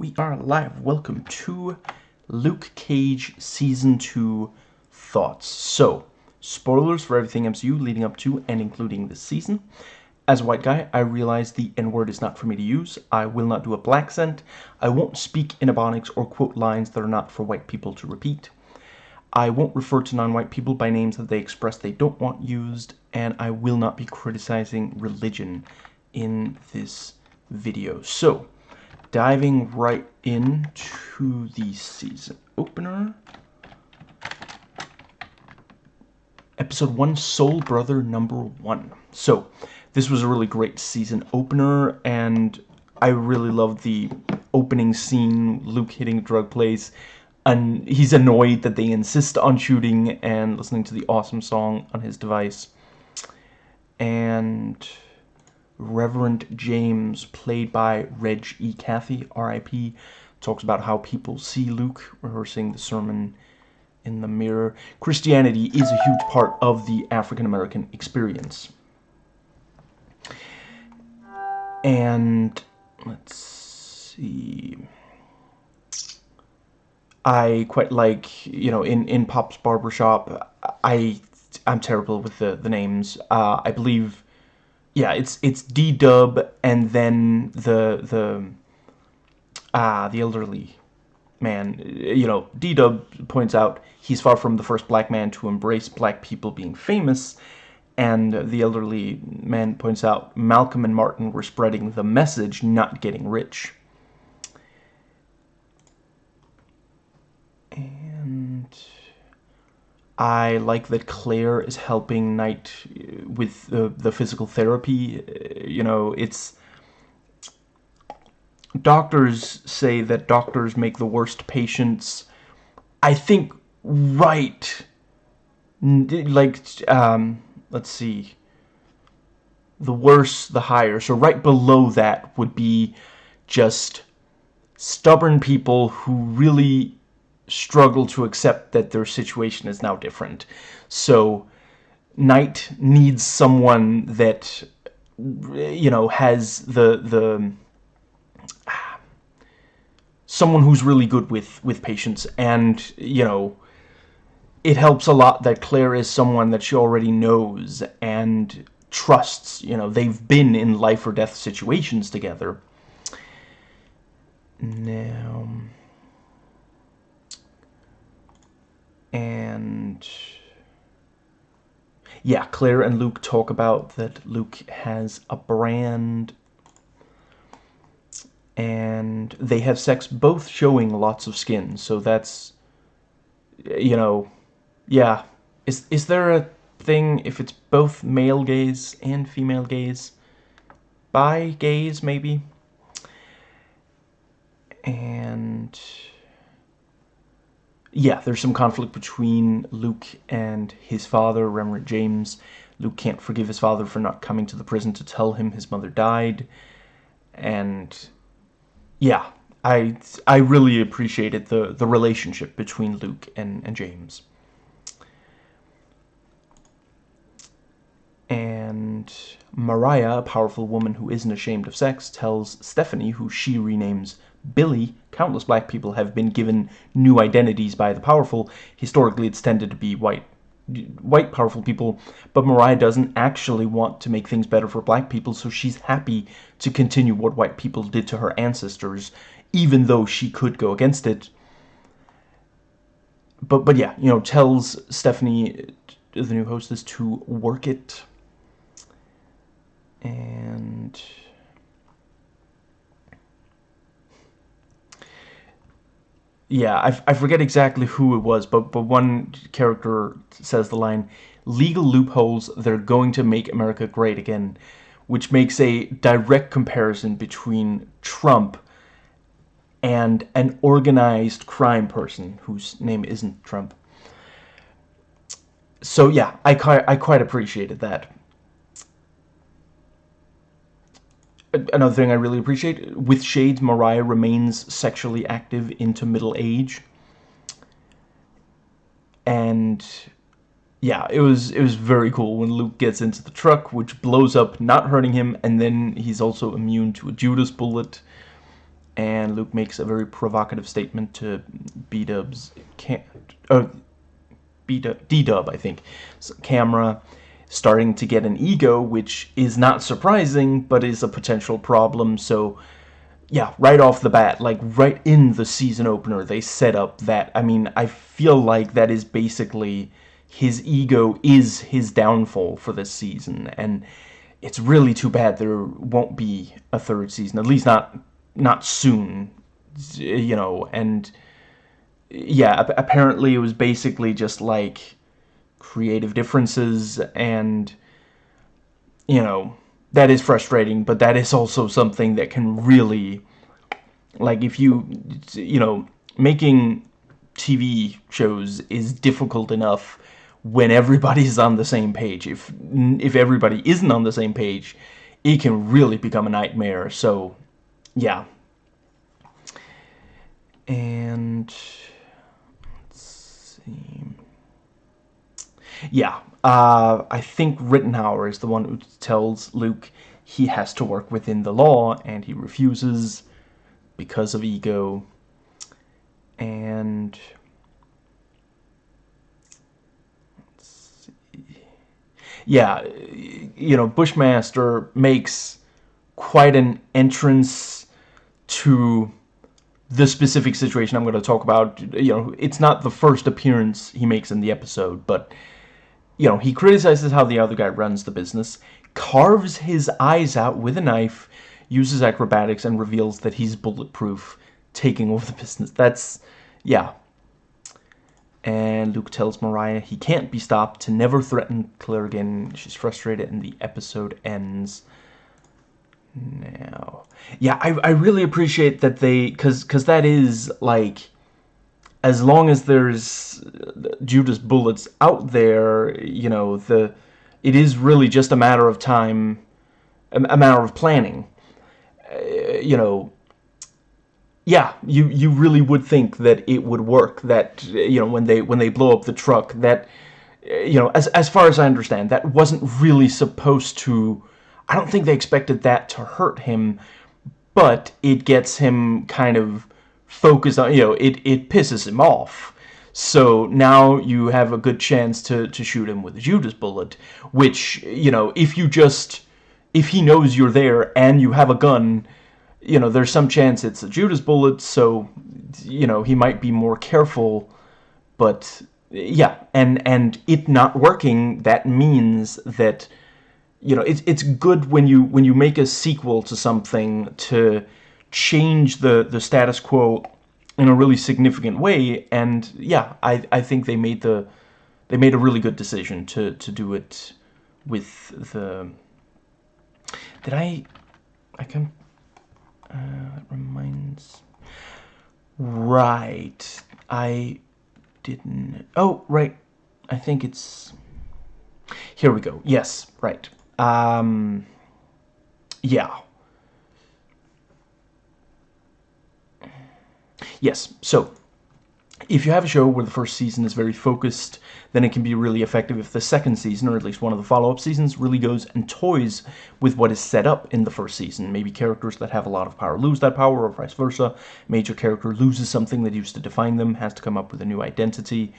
We are live. Welcome to Luke Cage Season 2 Thoughts. So, spoilers for everything MCU leading up to and including this season. As a white guy, I realize the N-word is not for me to use. I will not do a black scent. I won't speak in Ebonics or quote lines that are not for white people to repeat. I won't refer to non-white people by names that they express they don't want used, and I will not be criticizing religion in this video. So, diving right into the season opener. Episode 1, Soul Brother number 1. So, this was a really great season opener, and I really loved the opening scene, Luke hitting drug place, and he's annoyed that they insist on shooting and listening to the awesome song on his device. And Reverend James, played by Reg E. Cathey, R.I.P., talks about how people see Luke rehearsing the sermon in the mirror. Christianity is a huge part of the African American experience. And let's see. I quite like, you know, in, in Pop's Barbershop, I, I'm terrible with the, the names. Uh, I believe yeah, it's it's D Dub and then the the ah the elderly man. You know, D Dub points out he's far from the first black man to embrace black people being famous, and the elderly man points out Malcolm and Martin were spreading the message, not getting rich. And I like that Claire is helping Knight uh, with the, the physical therapy. Uh, you know, it's... Doctors say that doctors make the worst patients. I think right... Like, um, let's see... The worse, the higher. So right below that would be just stubborn people who really struggle to accept that their situation is now different. So Knight needs someone that you know has the the someone who's really good with with patience. And you know it helps a lot that Claire is someone that she already knows and trusts. You know they've been in life or death situations together. Now and yeah, Claire and Luke talk about that Luke has a brand and they have sex both showing lots of skin. So that's you know, yeah. Is is there a thing if it's both male gaze and female gaze? Bi gaze maybe? And yeah, there's some conflict between Luke and his father, Reverend James. Luke can't forgive his father for not coming to the prison to tell him his mother died. And yeah, I I really appreciated the, the relationship between Luke and, and James. And Mariah, a powerful woman who isn't ashamed of sex, tells Stephanie, who she renames Billy, countless black people have been given new identities by the powerful. Historically, it's tended to be white white powerful people, but Mariah doesn't actually want to make things better for black people, so she's happy to continue what white people did to her ancestors, even though she could go against it. But, but yeah, you know, tells Stephanie, the new hostess, to work it. And... yeah, I, I forget exactly who it was, but, but one character says the line, legal loopholes they're going to make America great again, which makes a direct comparison between Trump and an organized crime person whose name isn't Trump. So yeah, I, I quite appreciated that. Another thing I really appreciate, with Shades, Mariah remains sexually active into middle age. And yeah, it was it was very cool when Luke gets into the truck, which blows up, not hurting him, and then he's also immune to a Judas bullet. and Luke makes a very provocative statement to B-Dub's can't, uh, B-Dub, D-Dub, I think, camera, starting to get an ego, which is not surprising, but is a potential problem, so yeah, right off the bat, like right in the season opener, they set up that, I mean, I feel like that is basically his ego is his downfall for this season, and it's really too bad there won't be a third season, at least not not soon, you know, and yeah, apparently it was basically just like creative differences and you know, that is frustrating, but that is also something that can really like if you you know, making TV shows is difficult enough when everybody's on the same page. If if everybody isn't on the same page, it can really become a nightmare. So, yeah. And let's see. Yeah, uh, I think Ridenhour is the one who tells Luke he has to work within the law, and he refuses because of ego. And yeah, you know, Bushmaster makes quite an entrance to the specific situation I'm going to talk about. You know, it's not the first appearance he makes in the episode, but, you know, he criticizes how the other guy runs the business, carves his eyes out with a knife, uses acrobatics, and reveals that he's bulletproof, taking over the business. That's, yeah, and Luke tells Mariah he can't be stopped to never threaten Claire again. She's frustrated and the episode ends now. Yeah, I, I really appreciate that they... Because cause that is, like... As long as there's Judas bullets out there, you know, the it is really just a matter of time, a, matter of planning. Uh, you know, yeah, you you really would think that it would work. That you know when they when they blow up the truck, that you know as as far as I understand, that wasn't really supposed to. I don't think they expected that to hurt him, but it gets him kind of focused on. You know, it it pisses him off. So now you have a good chance to to shoot him with a Judas bullet, which you know if you just if he knows you're there and you have a gun you know, there's some chance it's a Judas bullet, so, you know, he might be more careful, but, yeah, and, and it not working, that means that, you know, it's, it's good when you, when you make a sequel to something to change the, the status quo in a really significant way, and, yeah, I, I think they made the, they made a really good decision to, to do it with the, did I, I can uh, reminds... Right. I didn't... Oh, right. I think it's... Here we go. Yes, right. Um... Yeah. Yes, so if you have a show where the first season is very focused, then it can be really effective if the second season, or at least one of the follow-up seasons, really goes and toys with what is set up in the first season. Maybe characters that have a lot of power lose that power, or vice versa. Major character loses something that used to define them, has to come up with a new identity.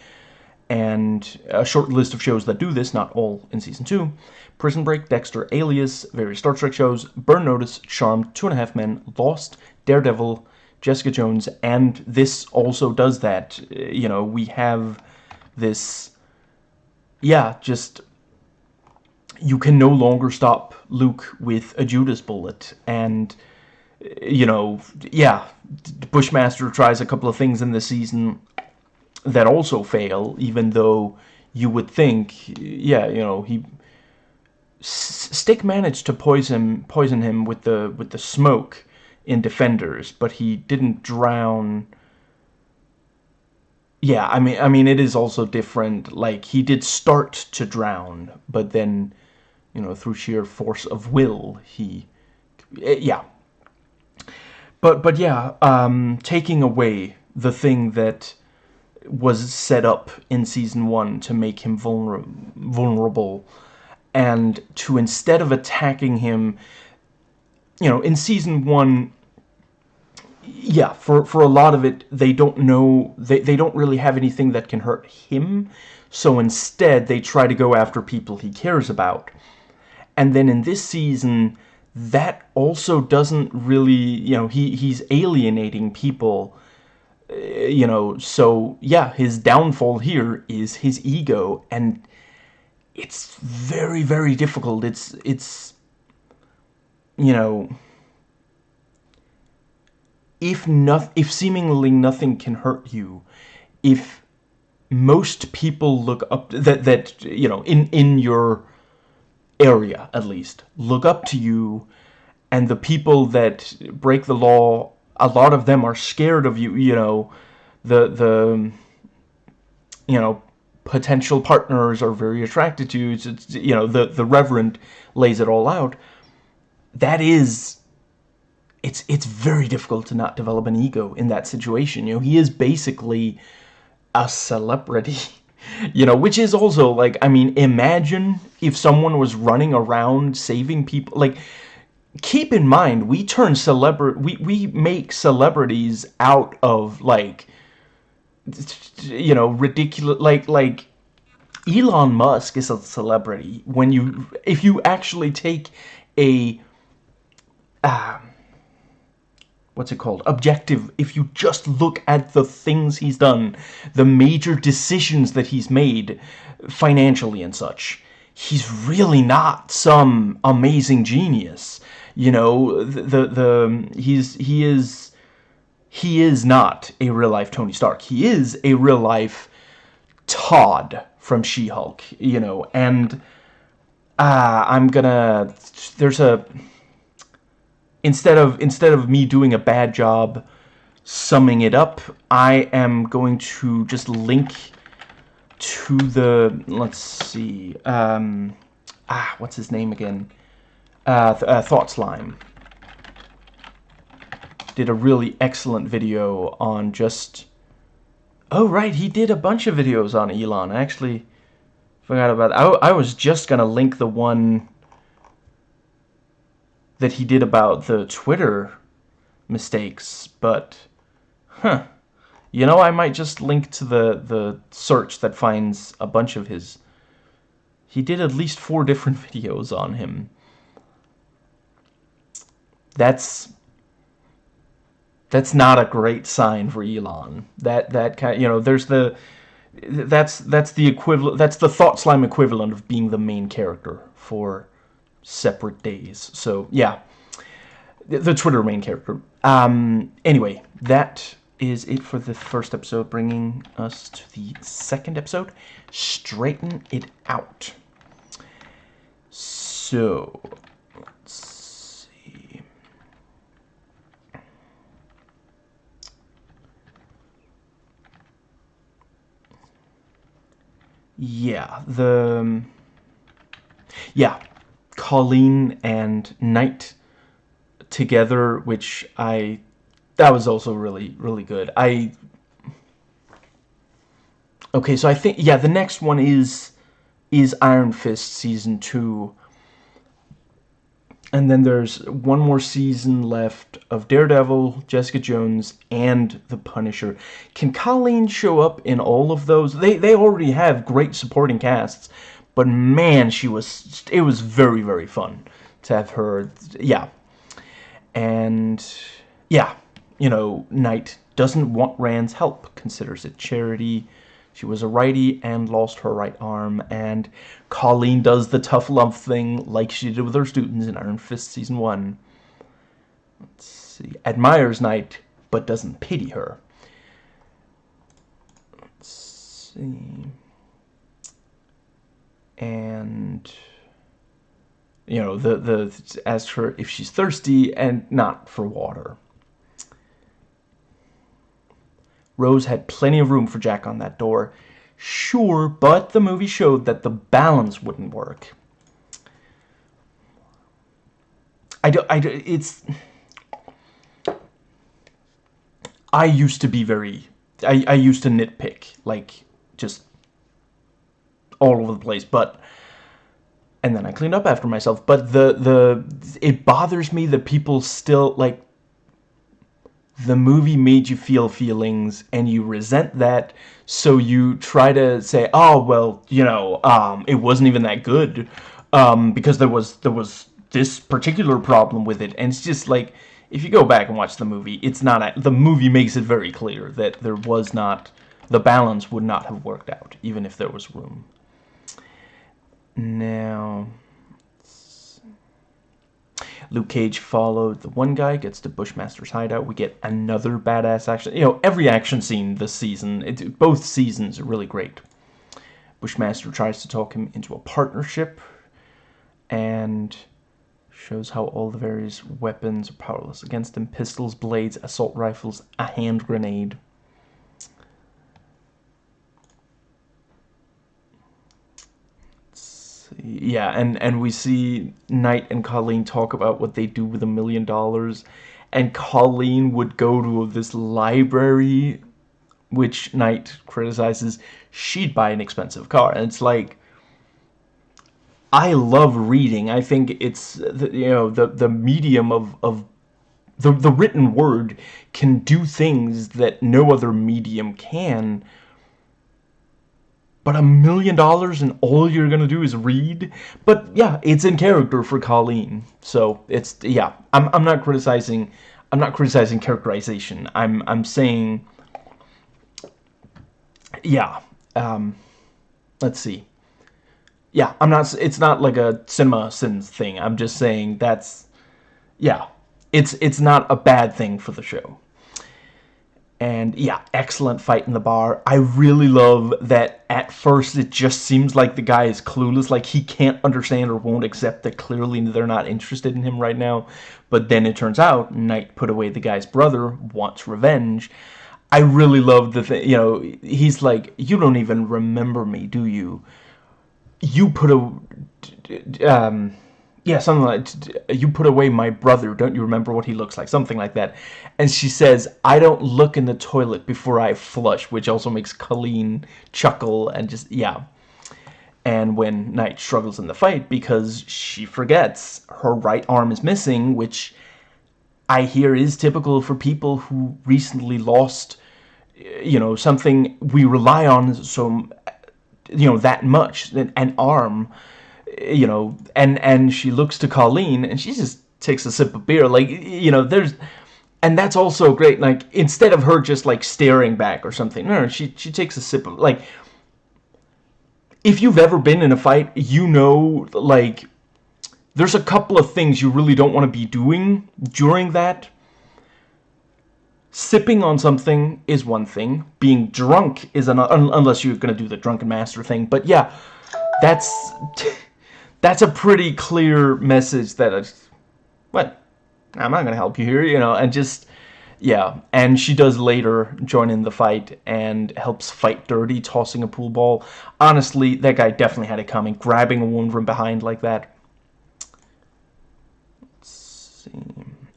And a short list of shows that do this, not all in Season 2. Prison Break, Dexter, Alias, various Star Trek shows, Burn Notice, Charmed, Two and a Half Men, Lost, Daredevil, Jessica Jones, and this also does that. Uh, you know, we have this, yeah, just, you can no longer stop Luke with a Judas bullet, and, uh, you know, yeah, Bushmaster tries a couple of things in this season that also fail, even though you would think, yeah, you know, he... Stick managed to poison poison him with the with the smoke, in Defenders, but he didn't drown. Yeah, I mean, I mean, it is also different. Like he did start to drown, but then, you know, through sheer force of will, he, eh, yeah. But but yeah, um, taking away the thing that was set up in season one to make him vulner vulnerable, and to instead of attacking him you know, in season one, yeah, for, for a lot of it, they don't know, they, they don't really have anything that can hurt him, so instead they try to go after people he cares about. And then in this season, that also doesn't really, you know, he, he's alienating people, uh, you know, so yeah, his downfall here is his ego, and it's very, very difficult. It's, it's, you know if not, if seemingly nothing can hurt you, if most people look up that that you know in in your area at least look up to you, and the people that break the law, a lot of them are scared of you. You know, the the you know potential partners are very attracted to you. It's, it's, you know, the the Reverend lays it all out. That is it's it's very difficult to not develop an ego in that situation. You know, he is basically a celebrity. You know, which is also like, I mean, imagine if someone was running around saving people. Like, keep in mind, we turn celebrity, we we make celebrities out of like, you know, ridiculous. Like like Elon Musk is a celebrity when you if you actually take a. Um, what's it called? Objective. If you just look at the things he's done the major decisions that he's made financially and such he's really not some amazing genius. You know the the, the he's he is he is not a real life Tony Stark. He is a real life Todd from She-Hulk you know and uh, I'm gonna there's a instead of instead of me doing a bad job summing it up, I am going to just link to the let's see, um, ah, what's his name again? Uh, th uh, Thought Slime did a really excellent video on just. Oh right, he did a bunch of videos on Elon. I actually forgot about. I I was just gonna link the one that he did about the Twitter mistakes, but, huh. You know, I might just link to the, the search that finds a bunch of his... He did at least four different videos on him. That's... That's not a great sign for Elon. That, that kind you know, there's the... That's, that's the equivalent, that's the Thought Slime equivalent of being the main character for separate days. So, yeah. The Twitter main character. Um, anyway, that is it for the first episode, bringing us to the second episode, Straighten It Out. So, let's see. Yeah, the... Yeah, Colleen and Knight together, which I that was also really really good. I okay, so I think yeah, the next one is is Iron Fist season two, and then there's one more season left of Daredevil, Jessica Jones, and The Punisher. Can Colleen show up in all of those? They they already have great supporting casts, but man, she was it was very very fun to have her. Yeah, and yeah, you know, Knight doesn't want Rand's help, considers it charity. She was a righty and lost her right arm, and Colleen does the tough love thing like she did with her students in Iron Fist Season 1. Let's see. Admires Knight, but doesn't pity her. Let's see. And you know, the, the, asks her if she's thirsty and not for water. Rose had plenty of room for Jack on that door. Sure, but the movie showed that the balance wouldn't work. I do, I do, it's... I used to be very... I, I used to nitpick, like, just all over the place, but and then I cleaned up after myself. But the the it bothers me that people still like the movie made you feel feelings and you resent that so you try to say oh well you know um, it wasn't even that good um, because there was there was this particular problem with it and it's just like if you go back and watch the movie it's not the movie makes it very clear that there was not the balance would not have worked out even if there was room now Luke Cage followed the one guy, gets to Bushmaster's hideout. We get another badass action. You know, every action scene this season, it, both seasons are really great. Bushmaster tries to talk him into a partnership and shows how all the various weapons are powerless against him. Pistols, blades, assault rifles, a hand grenade. Yeah, and and we see Knight and Colleen talk about what they do with a million dollars, and Colleen would go to this library, which Knight criticizes. She'd buy an expensive car, and it's like. I love reading. I think it's the, you know the the medium of of the the written word can do things that no other medium can but a million dollars and all you're gonna do is read? But yeah it's in character for Colleen. So it's yeah I'm, I'm not criticizing I'm not criticizing characterization. I'm I'm saying yeah um, let's see. Yeah I'm not it's not like a CinemaSins thing. I'm just saying that's yeah it's it's not a bad thing for the show and yeah, excellent fight in the bar. I really love that at first it just seems like the guy is clueless, like he can't understand or won't accept that clearly they're not interested in him right now. But then it turns out Knight put away the guy's brother, wants revenge. I really love the thing, you know, he's like, you don't even remember me, do you? You put a, um, yeah, something like, you put away my brother, don't you remember what he looks like? Something like that. And she says, I don't look in the toilet before I flush, which also makes Colleen chuckle and just, yeah. And when Knight struggles in the fight because she forgets her right arm is missing, which I hear is typical for people who recently lost, you know, something we rely on so, you know, that much, an arm you know, and and she looks to Colleen and she just takes a sip of beer. Like, you know, there's, and that's also great. Like, instead of her just like staring back or something, no, no she she takes a sip of like. If you've ever been in a fight, you know, like, there's a couple of things you really don't want to be doing during that. Sipping on something is one thing. Being drunk is another, unless you're going to do the drunken master thing. But yeah, that's that's a pretty clear message that I what? I'm not gonna help you here you know and just yeah and she does later join in the fight and helps fight dirty tossing a pool ball. Honestly that guy definitely had it coming. Grabbing a woman from behind like that. See.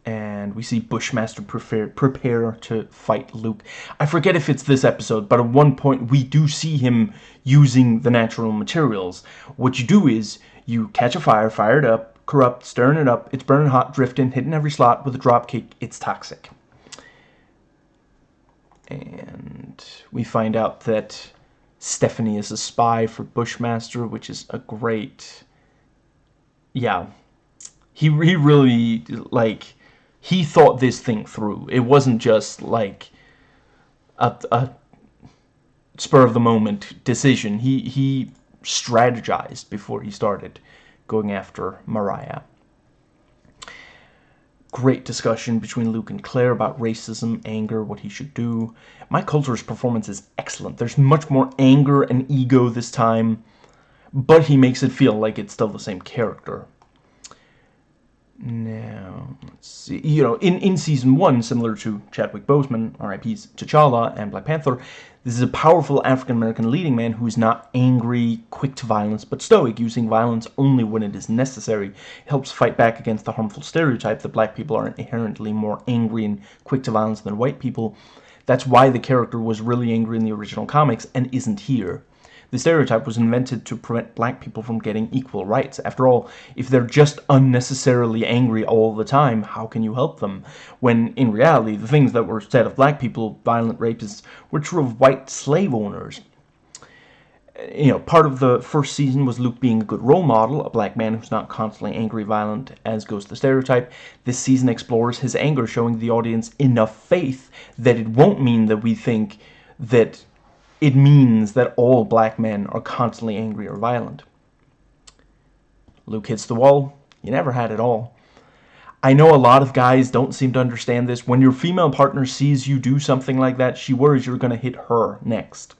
And we see Bushmaster prepare, prepare to fight Luke. I forget if it's this episode, but at one point we do see him using the natural materials. What you do is you catch a fire, fire it up, corrupt, stirring it up, it's burning hot, drifting, hitting every slot with a drop kick, it's toxic. And we find out that Stephanie is a spy for Bushmaster, which is a great... Yeah. He, he really, like, he thought this thing through. It wasn't just, like, a, a spur-of-the-moment decision. He, he strategized before he started going after Mariah. Great discussion between Luke and Claire about racism, anger, what he should do. Mike Colter's performance is excellent. There's much more anger and ego this time, but he makes it feel like it's still the same character. Now, let's see. You know, in, in Season 1, similar to Chadwick Boseman, RIP's T'Challa, and Black Panther, this is a powerful African-American leading man who is not angry, quick to violence, but stoic, using violence only when it is necessary. It helps fight back against the harmful stereotype that black people are inherently more angry and quick to violence than white people. That's why the character was really angry in the original comics and isn't here. The stereotype was invented to prevent black people from getting equal rights. After all, if they're just unnecessarily angry all the time, how can you help them? When, in reality, the things that were said of black people, violent rapists, were true of white slave owners you know, part of the first season was Luke being a good role model, a black man who's not constantly angry, violent, as goes the stereotype. This season explores his anger, showing the audience enough faith that it won't mean that we think that it means that all black men are constantly angry or violent. Luke hits the wall. You never had it all. I know a lot of guys don't seem to understand this. When your female partner sees you do something like that, she worries you're going to hit her next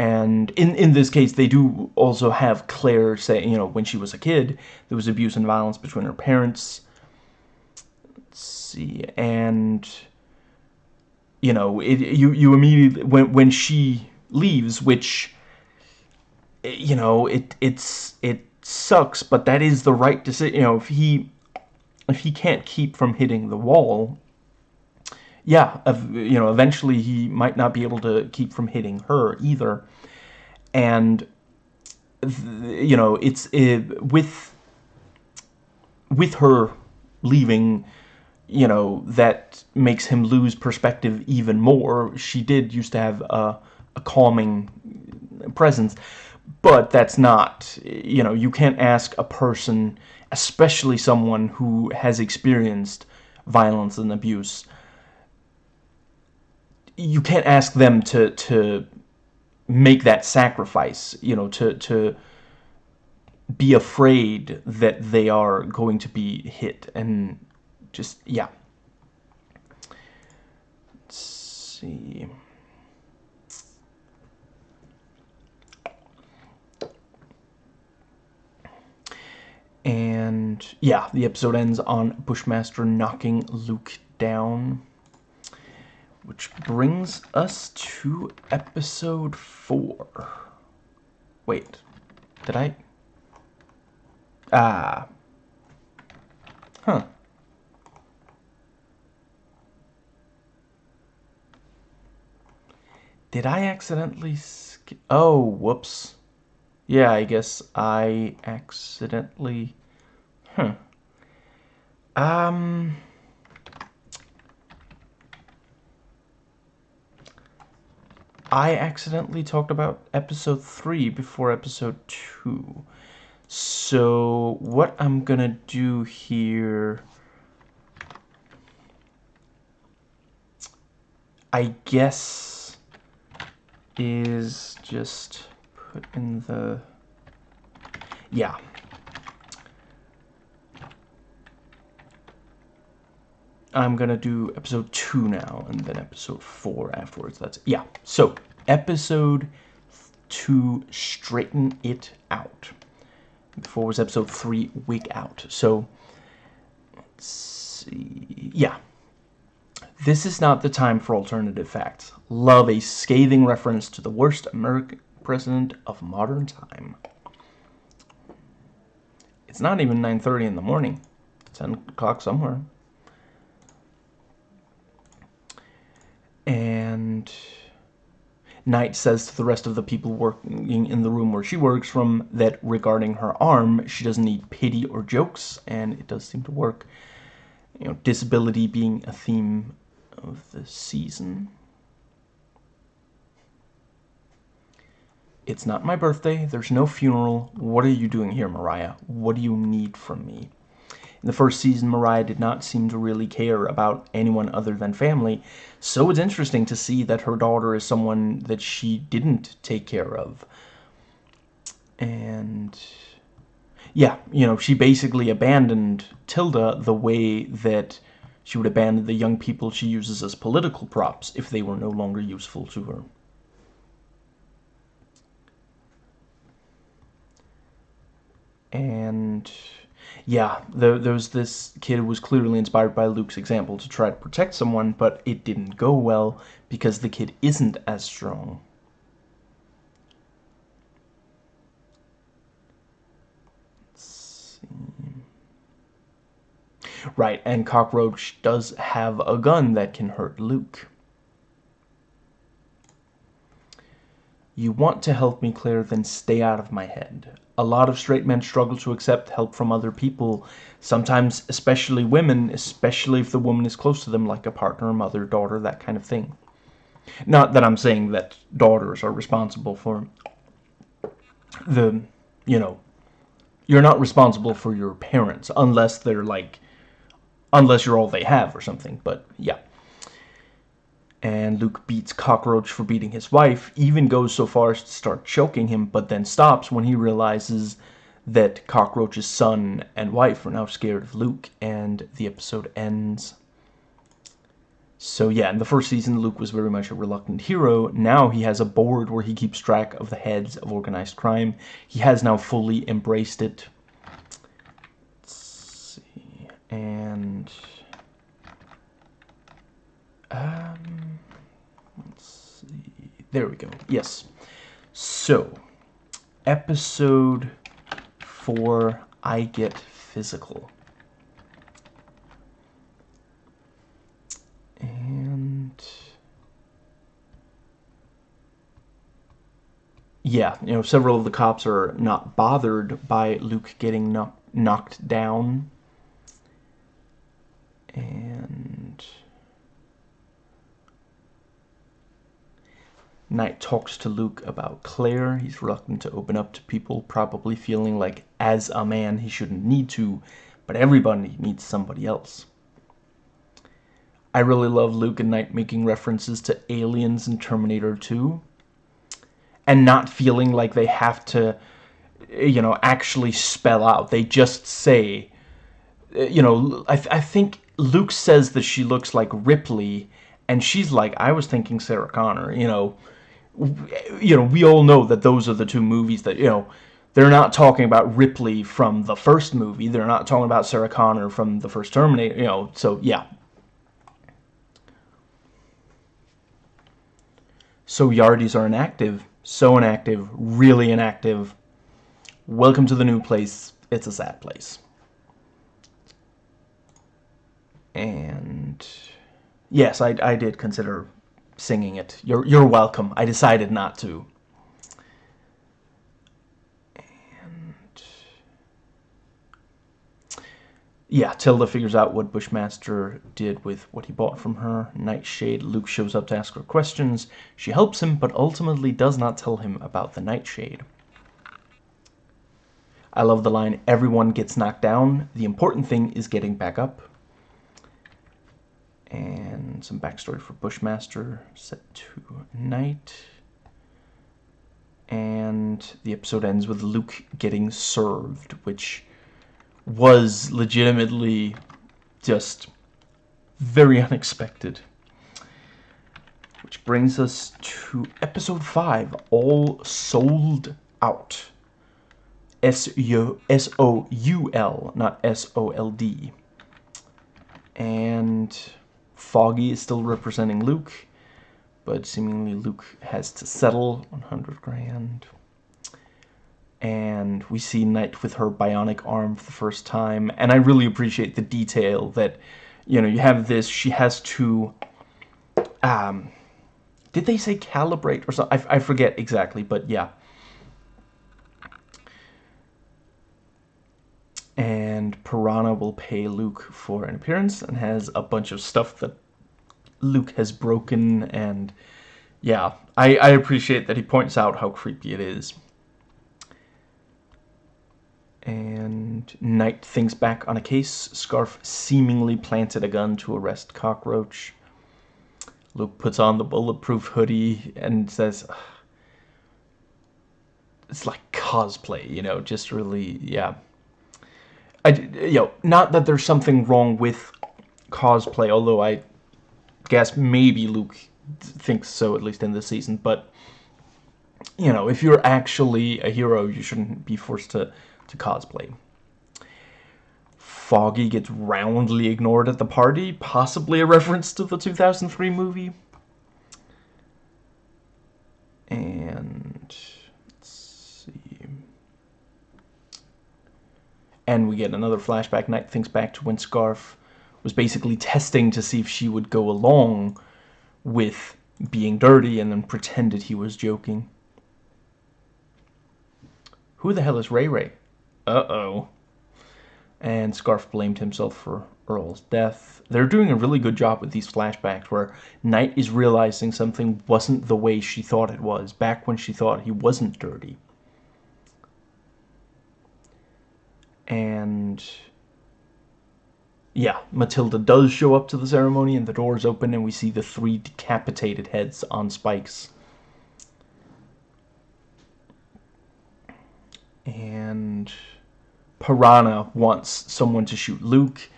and in in this case they do also have Claire say you know when she was a kid there was abuse and violence between her parents let's see and you know it you you immediately when when she leaves which you know it it's it sucks but that is the right decision you know if he if he can't keep from hitting the wall yeah, you know, eventually he might not be able to keep from hitting her either. And, you know, it's it, with, with her leaving, you know, that makes him lose perspective even more. She did used to have a, a calming presence, but that's not, you know, you can't ask a person, especially someone who has experienced violence and abuse, you can't ask them to to make that sacrifice, you know, to to be afraid that they are going to be hit and just yeah. Let's see. And yeah, the episode ends on Bushmaster knocking Luke down. Which brings us to episode 4. Wait, did I? Ah. Huh. Did I accidentally skip? Oh, whoops. Yeah, I guess I accidentally... Huh. Um... I accidentally talked about episode 3 before episode 2. So what I'm gonna do here... I guess is just put in the... Yeah. I'm gonna do episode 2 now, and then episode 4 afterwards. That's, yeah. So, episode 2, Straighten It Out. Before was episode 3, Wig Out. So, let's see, yeah. This is not the time for alternative facts. Love a scathing reference to the worst American president of modern time. It's not even 9.30 in the morning. 10 o'clock somewhere. And Knight says to the rest of the people working in the room where she works from that regarding her arm, she doesn't need pity or jokes, and it does seem to work. You know, disability being a theme of the season. It's not my birthday. There's no funeral. What are you doing here, Mariah? What do you need from me? In the first season, Mariah did not seem to really care about anyone other than family, so it's interesting to see that her daughter is someone that she didn't take care of. And yeah, you know, she basically abandoned Tilda the way that she would abandon the young people she uses as political props if they were no longer useful to her. And yeah, there, there was this kid who was clearly inspired by Luke's example to try to protect someone, but it didn't go well because the kid isn't as strong. Right, and Cockroach does have a gun that can hurt Luke. You want to help me, Claire, then stay out of my head. A lot of straight men struggle to accept help from other people, sometimes especially women, especially if the woman is close to them, like a partner, mother, daughter, that kind of thing. Not that I'm saying that daughters are responsible for the, you know, you're not responsible for your parents unless they're like, unless you're all they have or something, but yeah and Luke beats Cockroach for beating his wife, even goes so far as to start choking him, but then stops when he realizes that Cockroach's son and wife are now scared of Luke, and the episode ends. So yeah, in the first season, Luke was very much a reluctant hero. Now he has a board where he keeps track of the heads of organized crime. He has now fully embraced it. And... Um, let's see. There we go. Yes. So, episode four, I get physical. And yeah, you know, several of the cops are not bothered by Luke getting knock knocked down. And Knight talks to Luke about Claire. He's reluctant to open up to people, probably feeling like as a man he shouldn't need to, but everybody needs somebody else. I really love Luke and Knight making references to aliens and Terminator 2 and not feeling like they have to, you know, actually spell out. They just say, you know, I, I think Luke says that she looks like Ripley, and she's like, I was thinking Sarah Connor, you know, you know, we all know that those are the two movies that, you know, they're not talking about Ripley from the first movie. They're not talking about Sarah Connor from the first Terminator, you know, so yeah. So Yardies are inactive, so inactive, really inactive. Welcome to the new place. It's a sad place. And yes, I, I did consider singing it. You're, you're welcome. I decided not to. And... Yeah, Tilda figures out what Bushmaster did with what he bought from her. Nightshade, Luke shows up to ask her questions. She helps him, but ultimately does not tell him about the Nightshade. I love the line, everyone gets knocked down. The important thing is getting back up and some backstory for Bushmaster set to night. And the episode ends with Luke getting served, which was legitimately just very unexpected. Which brings us to episode 5, All Souled Out. S-O-U-L, not S-O-L-D. And Foggy is still representing Luke, but seemingly Luke has to settle 100 grand. And we see Knight with her bionic arm for the first time, and I really appreciate the detail that, you know, you have this, she has to, um, did they say calibrate or something? I, I forget exactly, but yeah. And Piranha will pay Luke for an appearance and has a bunch of stuff that Luke has broken and yeah, I, I appreciate that he points out how creepy it is. And Knight thinks back on a case. Scarfe seemingly planted a gun to arrest Cockroach. Luke puts on the bulletproof hoodie and says, it's like cosplay, you know, just really, yeah. I, you know, not that there's something wrong with cosplay, although I guess maybe Luke thinks so, at least in this season, but, you know, if you're actually a hero, you shouldn't be forced to, to cosplay. Foggy gets roundly ignored at the party, possibly a reference to the 2003 movie. And and we get another flashback. Knight thinks back to when Scarfe was basically testing to see if she would go along with being dirty and then pretended he was joking. Who the hell is Ray Ray? Uh-oh. And Scarfe blamed himself for Earl's death. They're doing a really good job with these flashbacks where Knight is realizing something wasn't the way she thought it was, back when she thought he wasn't dirty. And yeah, Matilda does show up to the ceremony and the doors open and we see the three decapitated heads on spikes. And Piranha wants someone to shoot Luke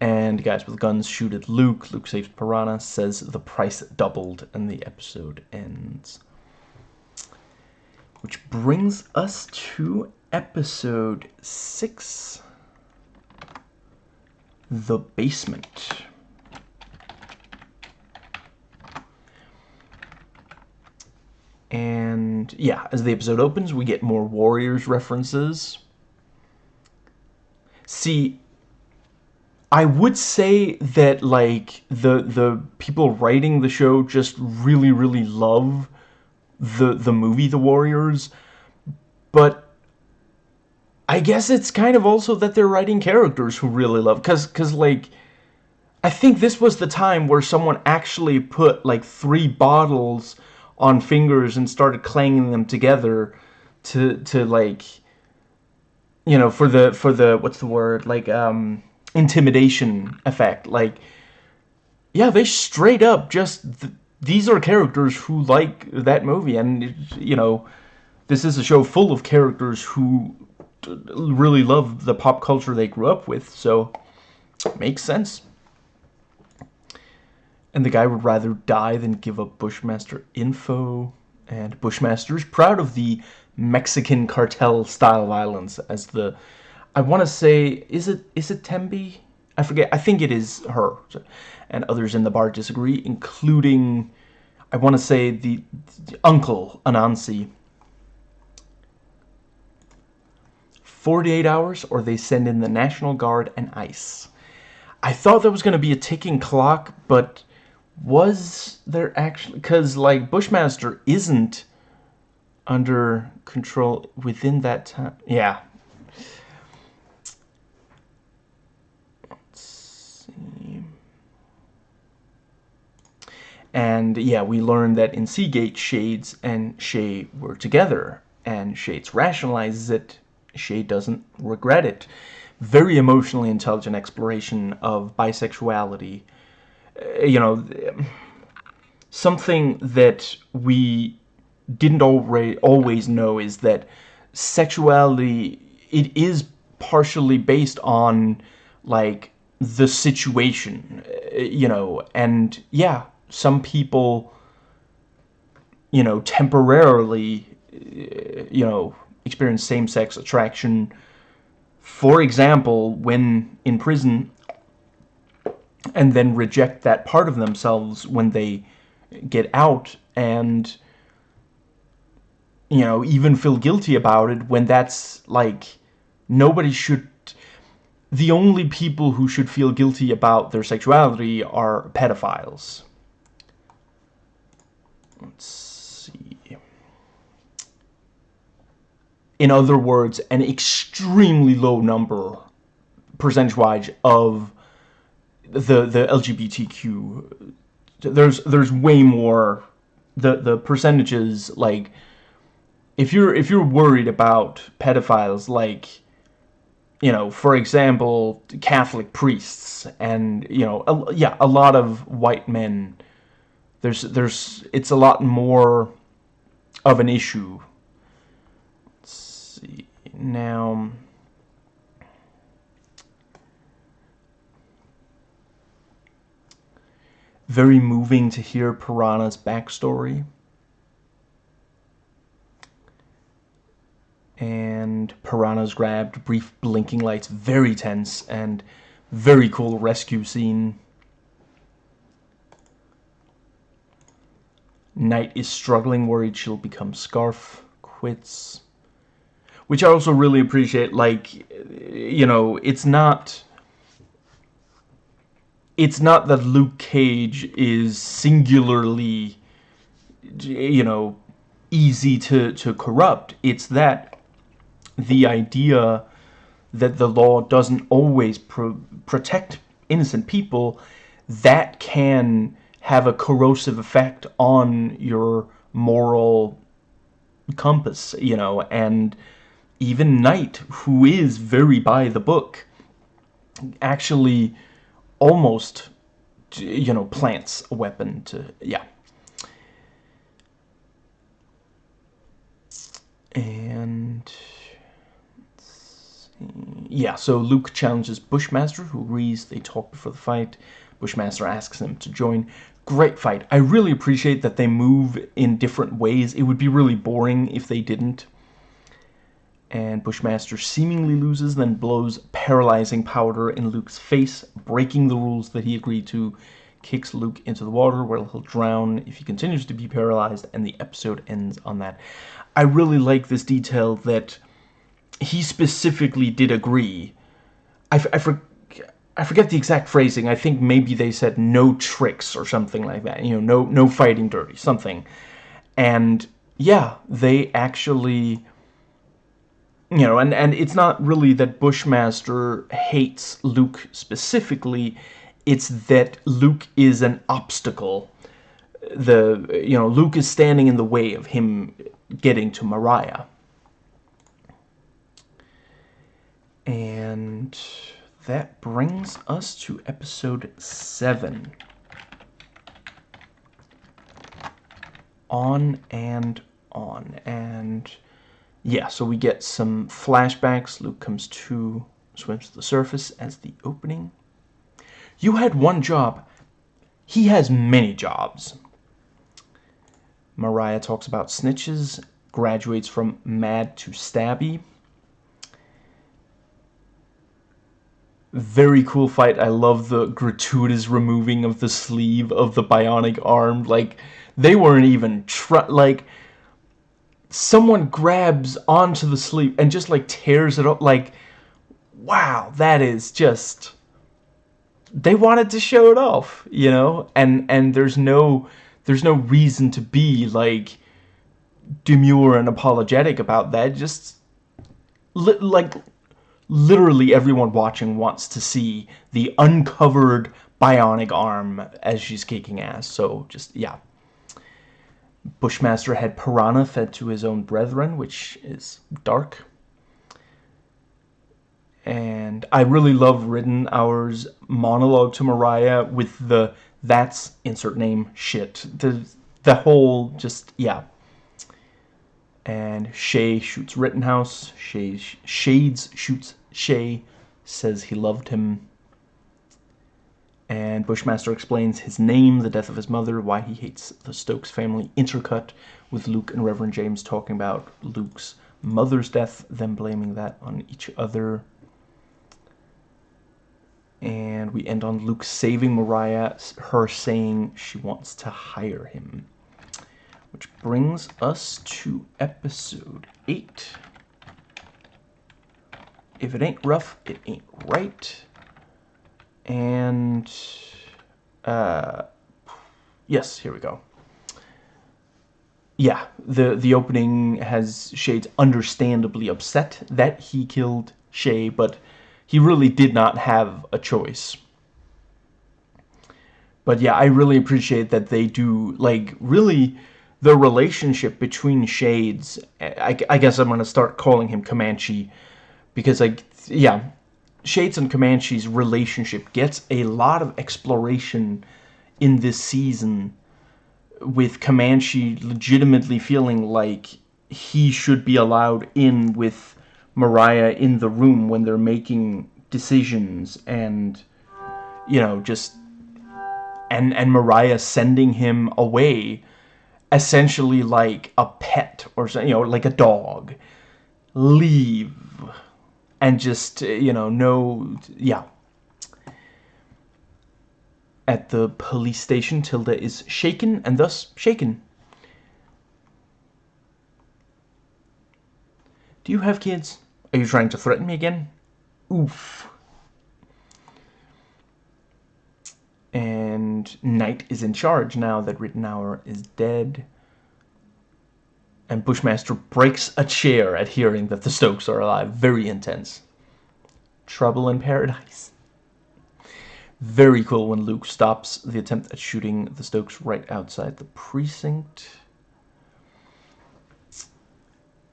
and guys with guns shoot at Luke. Luke saves Piranha, says the price doubled, and the episode ends. Which brings us to episode 6 the basement. And yeah, as the episode opens, we get more Warriors references. See, I would say that like the the people writing the show just really really love the the movie The Warriors, but I guess it's kind of also that they're writing characters who really love, cause, cause like, I think this was the time where someone actually put like three bottles on fingers and started clanging them together to, to like, you know, for the, for the, what's the word, like, um, intimidation effect, like, yeah, they straight up just, th these are characters who like that movie, and, you know, this is a show full of characters who really love the pop culture they grew up with, so makes sense. And the guy would rather die than give up Bushmaster info. And Bushmaster is proud of the Mexican cartel style violence as the I want to say is it is it Tembi? I forget. I think it is her. And others in the bar disagree, including I want to say the, the uncle Anansi 48 hours or they send in the National Guard and ICE. I thought there was going to be a ticking clock, but was there actually... Because, like, Bushmaster isn't under control within that time. Yeah. Let's see. And, yeah, we learned that in Seagate, Shades and Shay were together. And Shades rationalizes it Shay doesn't regret it. Very emotionally intelligent exploration of bisexuality. Uh, you know, something that we didn't always know is that sexuality, it is partially based on, like, the situation, uh, you know, and yeah, some people, you know, temporarily, uh, you know, experience same-sex attraction. For example, when in prison, and then reject that part of themselves when they get out and you know even feel guilty about it when that's like nobody should the only people who should feel guilty about their sexuality are pedophiles let's in other words, an extremely low number, percentage-wise, of the the LGBTQ. There's there's way more. The the percentages like, if you're if you're worried about pedophiles, like, you know, for example, Catholic priests and you know, a, yeah, a lot of white men. There's there's it's a lot more of an issue. Now, very moving to hear Piranha's backstory. And Piranha's grabbed, brief blinking lights, very tense, and very cool rescue scene. Knight is struggling, worried she'll become Scarfe, quits which I also really appreciate. Like, you know, it's not it's not that Luke Cage is singularly, you know, easy to, to corrupt. It's that the idea that the law doesn't always pro protect innocent people, that can have a corrosive effect on your moral compass, you know, and even Knight, who is very by the book, actually almost, you know, plants a weapon to, yeah. And yeah, so Luke challenges Bushmaster, who agrees. They talk before the fight. Bushmaster asks him to join. Great fight. I really appreciate that they move in different ways. It would be really boring if they didn't. And Bushmaster seemingly loses, then blows paralyzing powder in Luke's face, breaking the rules that he agreed to, kicks Luke into the water where he'll drown if he continues to be paralyzed, and the episode ends on that. I really like this detail that he specifically did agree. I, I, for, I forget the exact phrasing. I think maybe they said no tricks or something like that. You know, no no fighting dirty, something. And yeah, they actually you know, and and it's not really that Bushmaster hates Luke specifically, it's that Luke is an obstacle. The you know, Luke is standing in the way of him getting to Mariah. And that brings us to episode 7. On and on. And yeah, so we get some flashbacks. Luke comes to, swims to the surface as the opening. You had one job. He has many jobs. Mariah talks about snitches, graduates from mad to stabby. very cool fight. I love the gratuitous removing of the sleeve of the bionic arm. Like, they weren't even try like someone grabs onto the sleeve and just like tears it up like wow, that is just they wanted to show it off, you know? And and there's no there's no reason to be like demure and apologetic about that. Just li like literally everyone watching wants to see the uncovered bionic arm as she's kicking ass. So just, yeah. Bushmaster had Piranha fed to his own brethren, which is dark. And I really love Ridenhour's monologue to Mariah with the that's insert name shit. The the whole just yeah and Shay shoots Ridenhour. Shay, Shades shoots Shay, says he loved him. And Bushmaster explains his name, the death of his mother, why he hates the Stokes family, intercut with Luke and Reverend James talking about Luke's mother's death, them blaming that on each other. And we end on Luke saving Mariah, her saying she wants to hire him. Which brings us to episode 8. If it ain't rough, it ain't right. And, uh, yes, here we go. Yeah, the, the opening has Shades understandably upset that he killed Shay, but he really did not have a choice. But yeah, I really appreciate that they do, like, really the relationship between Shades, I, I guess I'm going to start calling him Comanche, because, like, yeah, Shades and Comanche's relationship gets a lot of exploration in this season, with Comanche legitimately feeling like he should be allowed in with Mariah in the room when they're making decisions, and, you know, just, and, and Mariah sending him away, essentially like a pet or you know like a dog. Leave and just uh, you know no yeah. At the police station Tilda is shaken and thus shaken. Do you have kids? Are you trying to threaten me again? Oof. And Knight is in charge now that Ridenhour is dead. And Bushmaster breaks a chair at hearing that the Stokes are alive. Very intense. Trouble in Paradise. Very cool when Luke stops the attempt at shooting the Stokes right outside the precinct.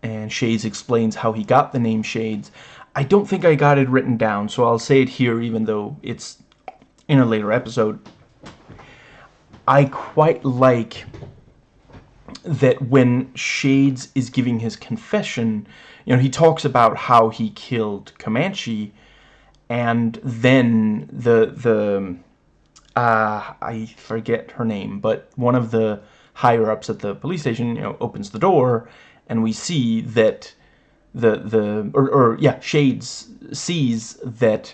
And Shades explains how he got the name Shades. I don't think I got it written down, so I'll say it here even though it's in a later episode. I quite like that when Shades is giving his confession, you know, he talks about how he killed Comanche, and then the the uh, I forget her name, but one of the higher ups at the police station, you know, opens the door, and we see that the the or, or yeah, Shades sees that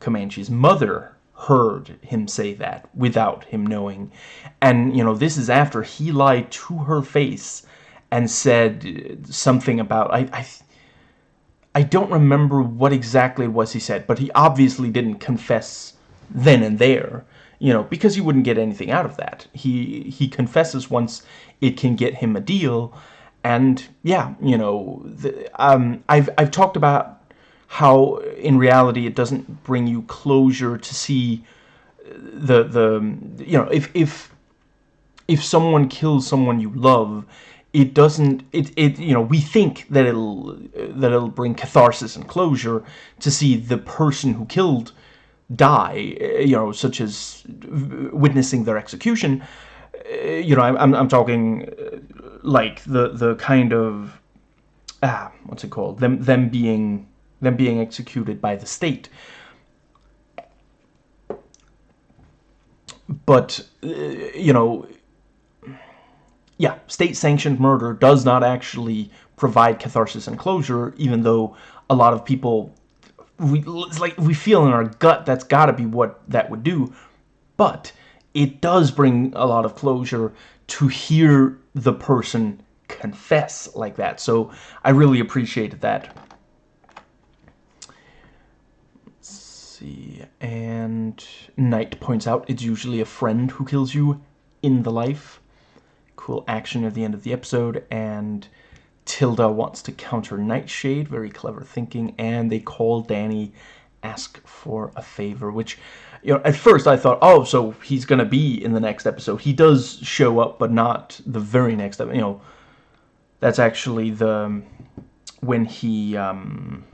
Comanche's mother heard him say that without him knowing. And, you know, this is after he lied to her face and said something about, I, I, I don't remember what exactly it was he said, but he obviously didn't confess then and there, you know, because he wouldn't get anything out of that. He, he confesses once it can get him a deal, and yeah, you know, the, um, I've, I've talked about how in reality it doesn't bring you closure to see the the you know if if if someone kills someone you love it doesn't it it you know we think that it'll that it'll bring catharsis and closure to see the person who killed die you know such as witnessing their execution. You know i'm i'm talking like the the kind of ah what's it called? Them them being them being executed by the state. But, uh, you know, yeah, state-sanctioned murder does not actually provide catharsis and closure, even though a lot of people, we, like we feel in our gut that's got to be what that would do. But it does bring a lot of closure to hear the person confess like that. So I really appreciated that. See. And Knight points out it's usually a friend who kills you in the life. Cool action at the end of the episode. And Tilda wants to counter Nightshade. Very clever thinking. And they call Danny, ask for a favor. Which, you know, at first I thought, oh, so he's going to be in the next episode. He does show up, but not the very next episode. You know, that's actually the... When he... Um,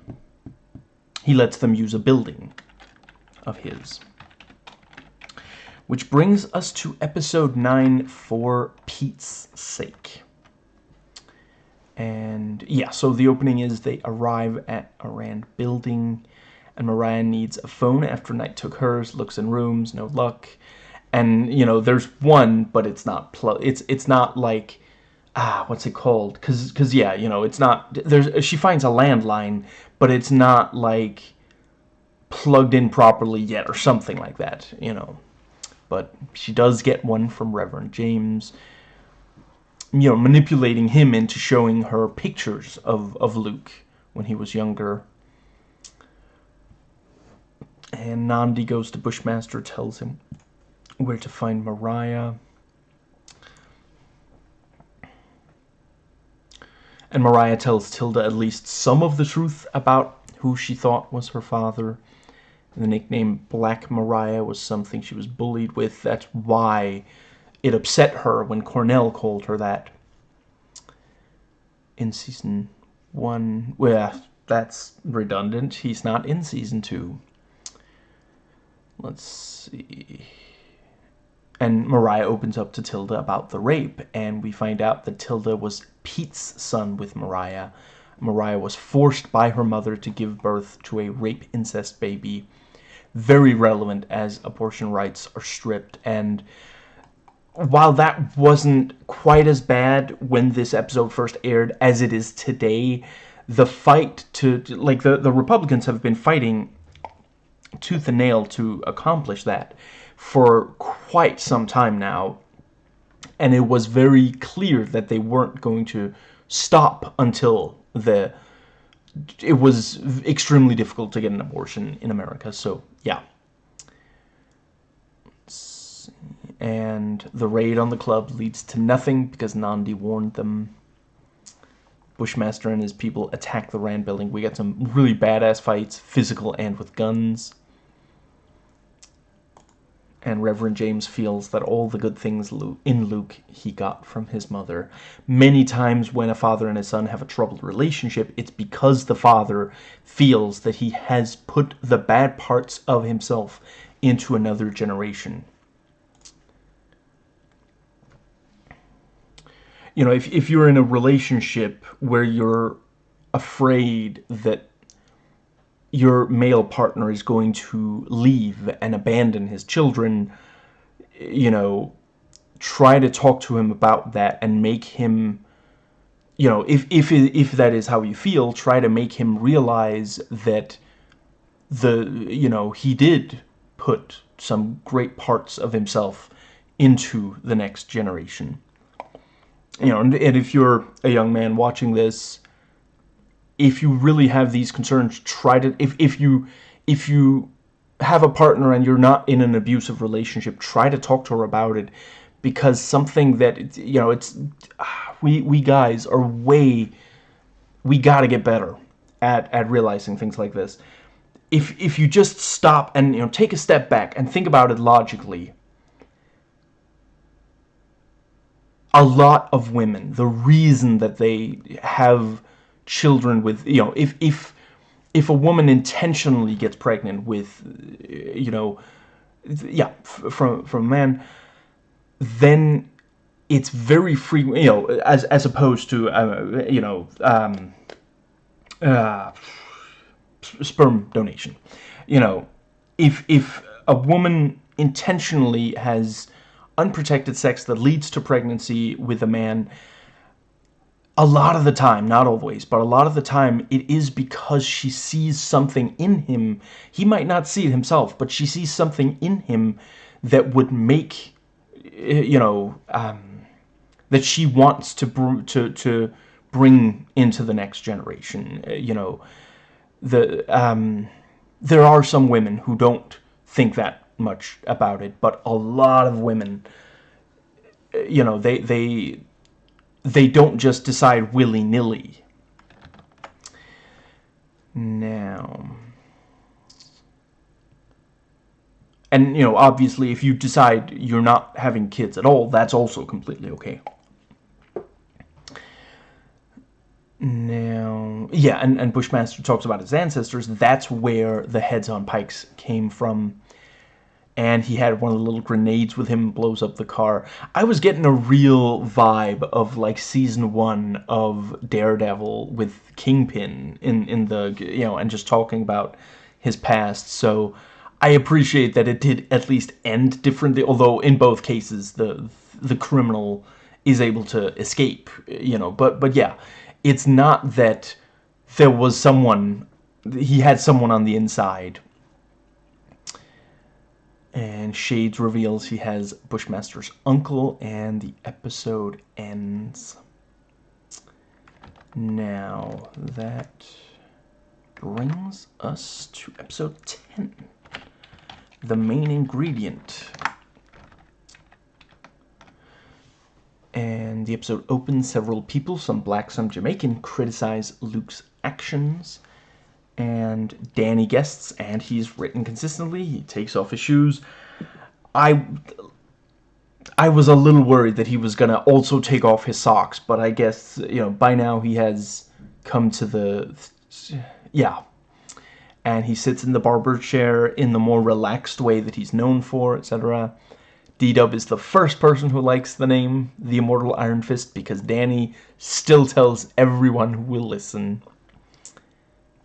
he lets them use a building of his. Which brings us to episode 9 for Pete's sake. And yeah, so the opening is they arrive at a Rand building and Mariah needs a phone after Knight took hers, looks in rooms, no luck. And you know, there's one, but it's not pl it's it's not like ah, what's it called? Cuz cuz yeah, you know, it's not there's she finds a landline, but it's not like plugged in properly yet or something like that, you know. But she does get one from Reverend James, you know, manipulating him into showing her pictures of, of Luke when he was younger. And Nandi goes to Bushmaster, tells him where to find Mariah. And Mariah tells Tilda at least some of the truth about who she thought was her father. The nickname Black Mariah was something she was bullied with. That's why it upset her when Cornell called her that. In season one, well, that's redundant. He's not in season two. Let's see. And Mariah opens up to Tilda about the rape, and we find out that Tilda was Pete's son with Mariah. Mariah was forced by her mother to give birth to a rape incest baby very relevant as abortion rights are stripped. And while that wasn't quite as bad when this episode first aired as it is today, the fight to, like, the, the Republicans have been fighting tooth and nail to accomplish that for quite some time now. And it was very clear that they weren't going to stop until the it was extremely difficult to get an abortion in America. So, yeah. And the raid on the club leads to nothing because Nandi warned them. Bushmaster and his people attack the Rand building. We get some really badass fights, physical and with guns. And Reverend James feels that all the good things in Luke he got from his mother. Many times when a father and a son have a troubled relationship, it's because the father feels that he has put the bad parts of himself into another generation. You know, if, if you're in a relationship where you're afraid that your male partner is going to leave and abandon his children, you know, try to talk to him about that and make him, you know, if, if, if that is how you feel, try to make him realize that the, you know, he did put some great parts of himself into the next generation. You know, and, and if you're a young man watching this, if you really have these concerns, try to if if you if you have a partner and you're not in an abusive relationship, try to talk to her about it because something that you know it's ah, we we guys are way we got to get better at at realizing things like this. If if you just stop and you know take a step back and think about it logically, a lot of women, the reason that they have children with you know if if if a woman intentionally gets pregnant with you know yeah from from a man then it's very frequent you know as as opposed to uh, you know um, uh, sperm donation. You know if if a woman intentionally has unprotected sex that leads to pregnancy with a man a lot of the time, not always, but a lot of the time, it is because she sees something in him. He might not see it himself, but she sees something in him that would make, eh, you know, um, that she wants to to to bring into the next generation. Eh, you know, the um, there are some women who don't think that much about it, but a lot of women, eh, you know, they they they don't just decide willy-nilly. Now... And, you know, obviously, if you decide you're not having kids at all, that's also completely okay. Now, yeah, and, and Bushmaster talks about his ancestors. That's where the heads on pikes came from and he had one of the little grenades with him blows up the car. I was getting a real vibe of like season one of Daredevil with Kingpin in in the you know and just talking about his past. So I appreciate that it did at least end differently. Although in both cases the the criminal is able to escape. You know, but but yeah, it's not that there was someone he had someone on the inside and Shades reveals he has Bushmaster's uncle, and the episode ends. Now, that brings us to episode 10. The main ingredient. And the episode opens several people, some black, some Jamaican, criticize Luke's actions and Danny guests, and he's written consistently. He takes off his shoes. I I was a little worried that he was gonna also take off his socks, but I guess you know by now he has come to the yeah. And he sits in the barber chair in the more relaxed way that he's known for, etc. D-Dub is the first person who likes the name The Immortal Iron Fist because Danny still tells everyone who will listen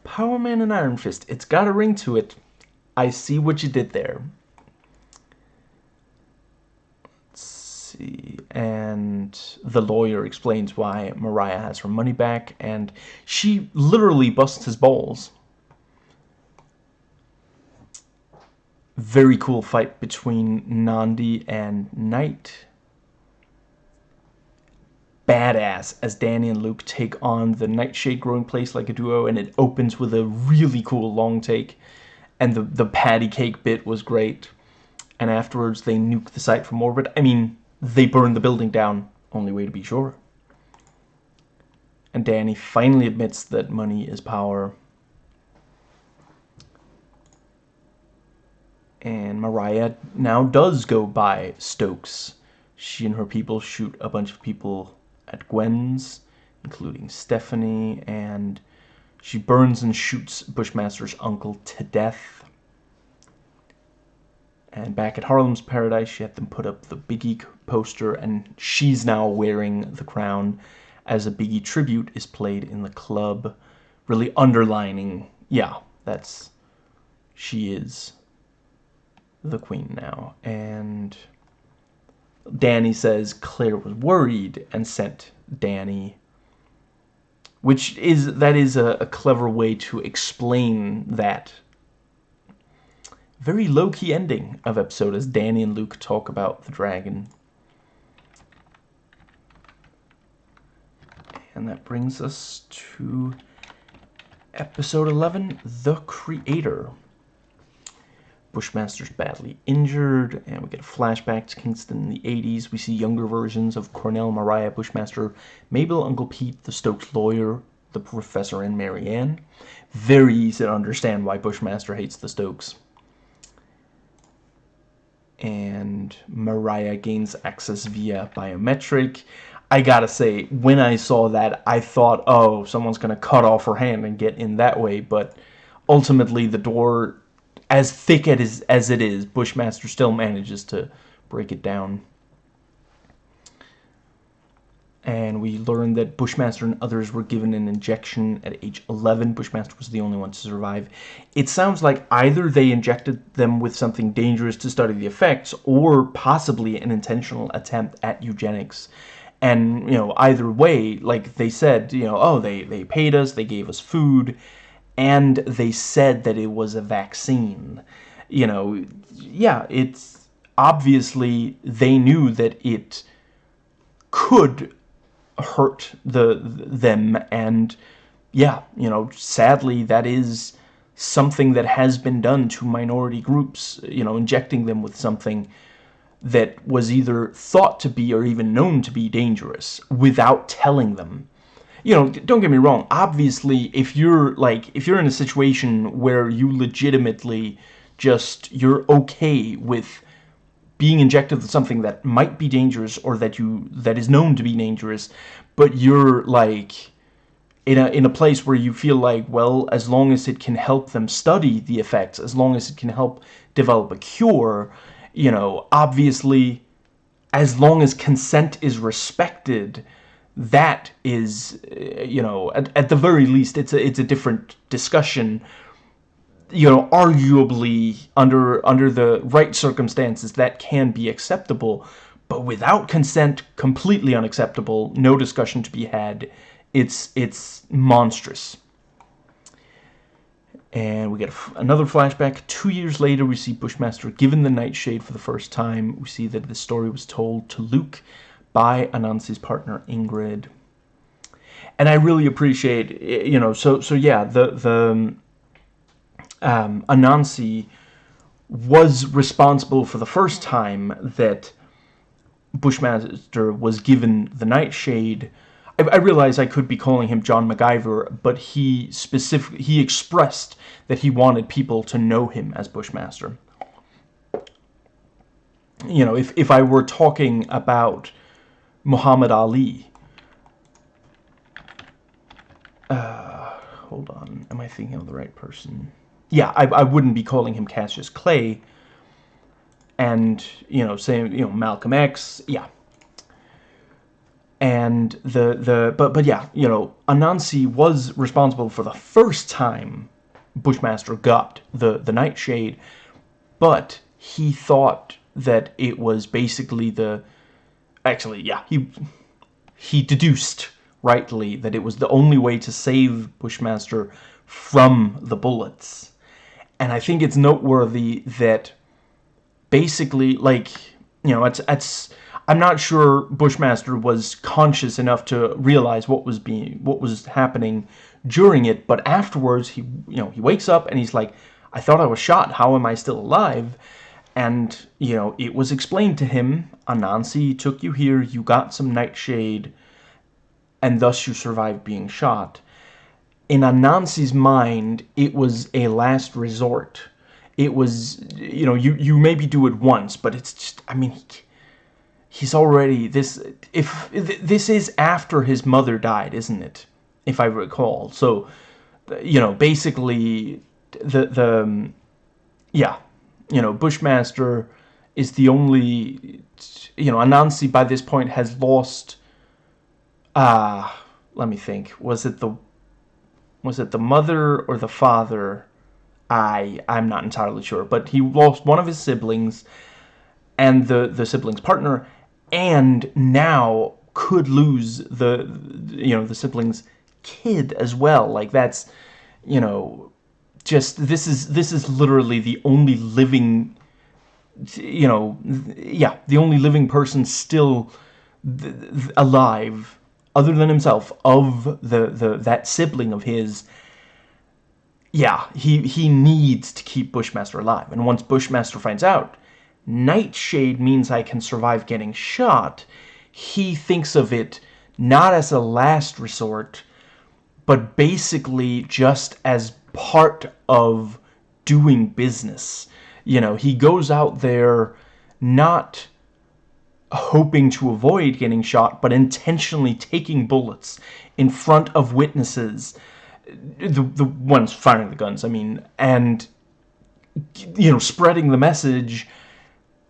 Power Man and Iron Fist. It's got a ring to it. I see what you did there. Let's see. And the lawyer explains why Mariah has her money back. And she literally busts his balls. Very cool fight between Nandi and Knight badass as Danny and Luke take on the Nightshade growing place like a duo, and it opens with a really cool long take. And the, the patty cake bit was great. And afterwards, they nuke the site from orbit. I mean, they burn the building down. Only way to be sure. And Danny finally admits that money is power. And Mariah now does go by Stokes. She and her people shoot a bunch of people at Gwen's, including Stephanie, and she burns and shoots Bushmaster's uncle to death. And back at Harlem's Paradise, she had them put up the Biggie poster, and she's now wearing the crown as a Biggie tribute is played in the club, really underlining, yeah, that's, she is the queen now. And Danny says Claire was worried and sent Danny which is that is a, a clever way to explain that very low-key ending of episode as Danny and Luke talk about the dragon. And that brings us to episode 11, The Creator. Bushmaster's badly injured, and we get a flashback to Kingston in the 80s. We see younger versions of Cornell, Mariah, Bushmaster, Mabel, Uncle Pete, the Stokes lawyer, the professor, and Marianne. Very easy to understand why Bushmaster hates the Stokes. And Mariah gains access via biometric. I gotta say, when I saw that, I thought, oh, someone's gonna cut off her hand and get in that way, but ultimately the door as thick as, as it is, Bushmaster still manages to break it down. And we learned that Bushmaster and others were given an injection at age 11. Bushmaster was the only one to survive. It sounds like either they injected them with something dangerous to study the effects, or possibly an intentional attempt at eugenics. And, you know, either way, like they said, you know, oh, they, they paid us, they gave us food, and they said that it was a vaccine. You know, yeah, it's obviously they knew that it could hurt the them and yeah, you know, sadly that is something that has been done to minority groups, you know, injecting them with something that was either thought to be or even known to be dangerous without telling them you know, don't get me wrong. Obviously, if you're like, if you're in a situation where you legitimately just, you're okay with being injected with something that might be dangerous or that you, that is known to be dangerous, but you're like, in a, in a place where you feel like, well, as long as it can help them study the effects, as long as it can help develop a cure, you know, obviously, as long as consent is respected, that is, uh, you know, at, at the very least, it's a, it's a different discussion. You know, arguably, under, under the right circumstances, that can be acceptable. But without consent, completely unacceptable, no discussion to be had. It's, it's monstrous. And we get another flashback. Two years later, we see Bushmaster given the Nightshade for the first time. We see that the story was told to Luke by Anansi's partner Ingrid. And I really appreciate, you know, so so yeah, the the um, Anansi was responsible for the first time that Bushmaster was given the Nightshade. I, I realize I could be calling him John McIver, but he specific he expressed that he wanted people to know him as Bushmaster. You know, if if I were talking about Muhammad Ali. Uh, hold on. Am I thinking of the right person? Yeah, I, I wouldn't be calling him Cassius Clay. And, you know, saying, you know, Malcolm X. Yeah. And the, the, but, but yeah, you know, Anansi was responsible for the first time Bushmaster got the, the Nightshade. But he thought that it was basically the actually, yeah, he he deduced rightly that it was the only way to save Bushmaster from the bullets. And I think it's noteworthy that basically, like, you know, it's, it's, I'm not sure Bushmaster was conscious enough to realize what was being, what was happening during it, but afterwards, he, you know, he wakes up and he's like, I thought I was shot, how am I still alive? And, you know, it was explained to him, Anansi took you here, you got some nightshade, and thus you survived being shot. In Anansi's mind, it was a last resort. It was, you know, you, you maybe do it once, but it's just, I mean, he, he's already, this, if, this is after his mother died, isn't it? If I recall. So, you know, basically, the, the, yeah, you know, Bushmaster is the only, you know, Anansi by this point has lost, uh, let me think, was it the, was it the mother or the father? I, I'm not entirely sure, but he lost one of his siblings and the, the sibling's partner, and now could lose the, you know, the sibling's kid as well. Like, that's, you know, just, this is, this is literally the only living you know, yeah, the only living person still alive, other than himself, of the, the that sibling of his, yeah, he, he needs to keep Bushmaster alive. And once Bushmaster finds out, Nightshade means I can survive getting shot, he thinks of it not as a last resort, but basically just as part of doing business. You know, he goes out there not hoping to avoid getting shot, but intentionally taking bullets in front of witnesses, the, the ones firing the guns, I mean, and, you know, spreading the message,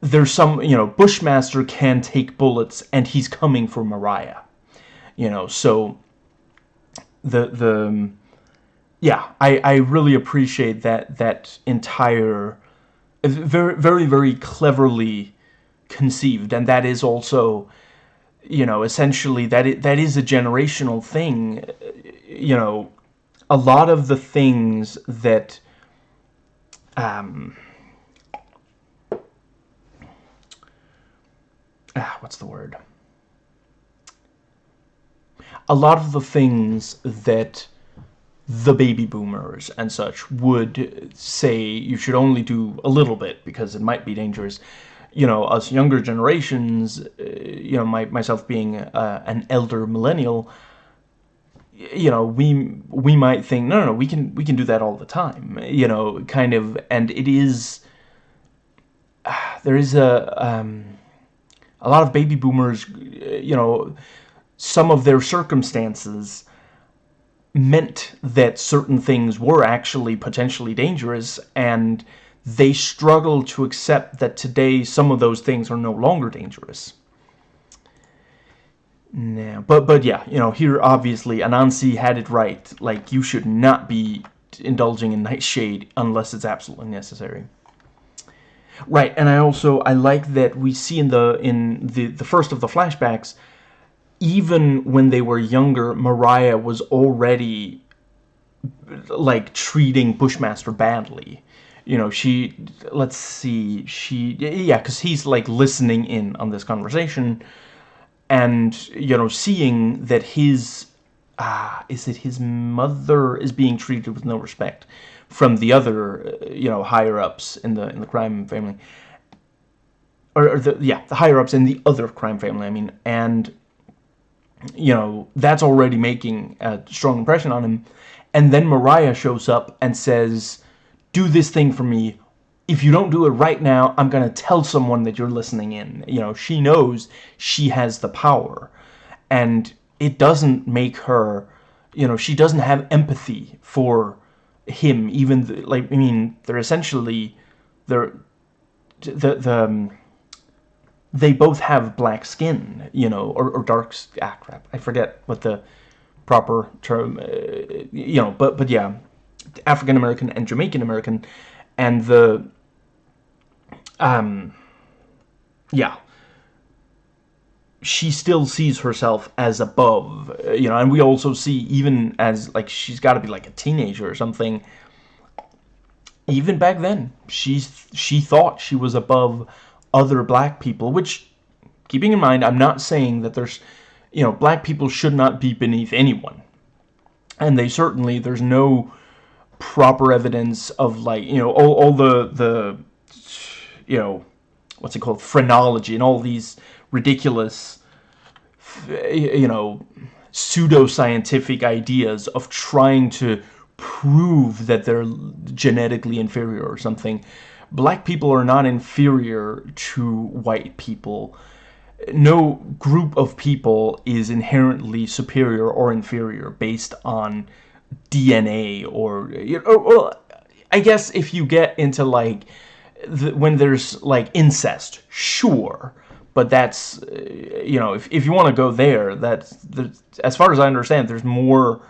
there's some, you know, Bushmaster can take bullets, and he's coming for Mariah, you know, so, the, the, yeah, I, I really appreciate that, that entire very, very, very cleverly conceived, and that is also, you know, essentially that it, that is a generational thing. You know, a lot of the things that, um, ah, what's the word? A lot of the things that the baby boomers and such would say you should only do a little bit because it might be dangerous. You know, us younger generations, uh, you know, my, myself being uh, an elder millennial, you know, we we might think, no, no, no, we can we can do that all the time. You know, kind of, and it is. Uh, there is a um, a lot of baby boomers, you know, some of their circumstances meant that certain things were actually potentially dangerous and they struggle to accept that today some of those things are no longer dangerous. Now, but but yeah, you know, here obviously Anansi had it right. Like you should not be indulging in Nightshade unless it's absolutely necessary. Right, and I also I like that we see in the in the the first of the flashbacks even when they were younger, Mariah was already like treating Bushmaster badly. You know, she, let's see, she, yeah, because he's like listening in on this conversation and, you know, seeing that his, ah, is it his mother is being treated with no respect from the other, you know, higher-ups in the, in the crime family. Or, or the, yeah, the higher-ups in the other crime family, I mean, and you know, that's already making a strong impression on him. And then Mariah shows up and says, do this thing for me. If you don't do it right now, I'm going to tell someone that you're listening in. You know, she knows she has the power. And it doesn't make her, you know, she doesn't have empathy for him. Even, like, I mean, they're essentially, they're, the, the, um, they both have black skin, you know, or, or dark, ah, crap, I forget what the proper term, uh, you know, but, but yeah, African-American and Jamaican-American, and the, um, yeah, she still sees herself as above, you know, and we also see, even as, like, she's got to be, like, a teenager or something, even back then, she's, she thought she was above other black people, which, keeping in mind, I'm not saying that there's, you know, black people should not be beneath anyone. And they certainly, there's no proper evidence of, like, you know, all, all the, the, you know, what's it called, phrenology and all these ridiculous, you know, pseudoscientific ideas of trying to prove that they're genetically inferior or something. Black people are not inferior to white people. No group of people is inherently superior or inferior based on DNA or, or, or I guess if you get into like the, when there's like incest, sure, but that's you know if if you want to go there, that's as far as I understand, there's more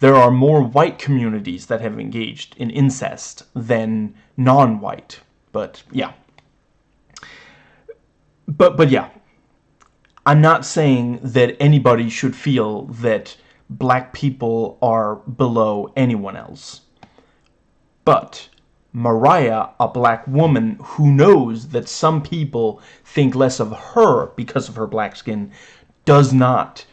there are more white communities that have engaged in incest than non-white. But yeah. But but yeah. I'm not saying that anybody should feel that black people are below anyone else. But Mariah, a black woman who knows that some people think less of her because of her black skin, does not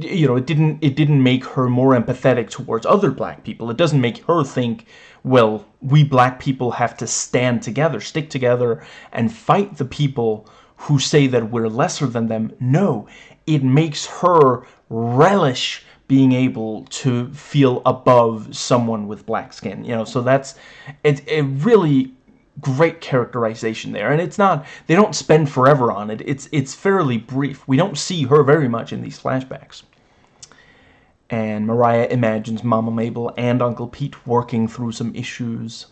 you know, it didn't it didn't make her more empathetic towards other black people. It doesn't make her think, well, we black people have to stand together, stick together, and fight the people who say that we're lesser than them. No, it makes her relish being able to feel above someone with black skin. You know, so that's it, a really great characterization there and it's not they don't spend forever on it it's it's fairly brief we don't see her very much in these flashbacks and Mariah imagines Mama Mabel and Uncle Pete working through some issues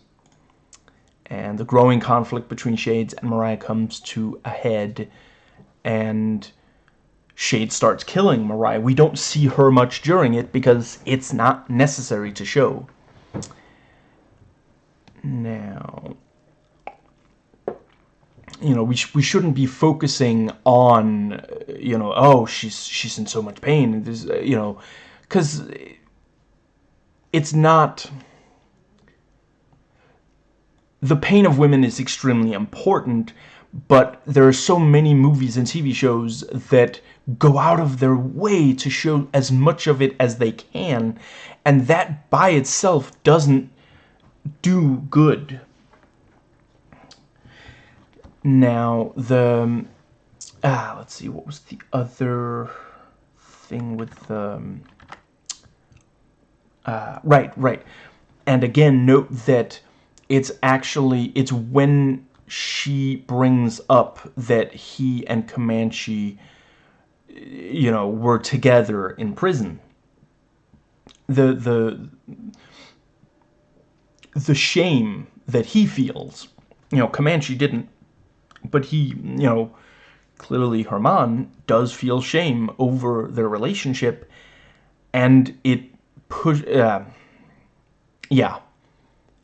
and the growing conflict between Shades and Mariah comes to a head and Shade starts killing Mariah. We don't see her much during it because it's not necessary to show. Now, you know, we, sh we shouldn't be focusing on, you know, oh, she's she's in so much pain. There's, uh, you know, because it's not... The pain of women is extremely important, but there are so many movies and TV shows that go out of their way to show as much of it as they can, and that by itself doesn't do good now, the... Ah, let's see, what was the other thing with the... Um, uh, right, right. And again, note that it's actually, it's when she brings up that he and Comanche, you know, were together in prison. The, the, the shame that he feels, you know, Comanche didn't but he, you know, clearly Hernan does feel shame over their relationship, and it push. Uh, yeah,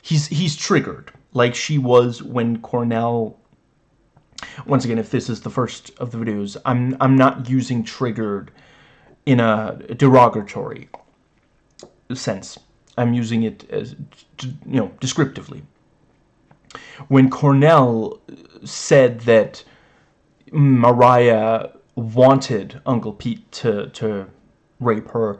he's he's triggered like she was when Cornell. Once again, if this is the first of the videos, I'm I'm not using triggered in a derogatory sense. I'm using it as you know descriptively. When Cornell said that Mariah wanted Uncle Pete to, to rape her,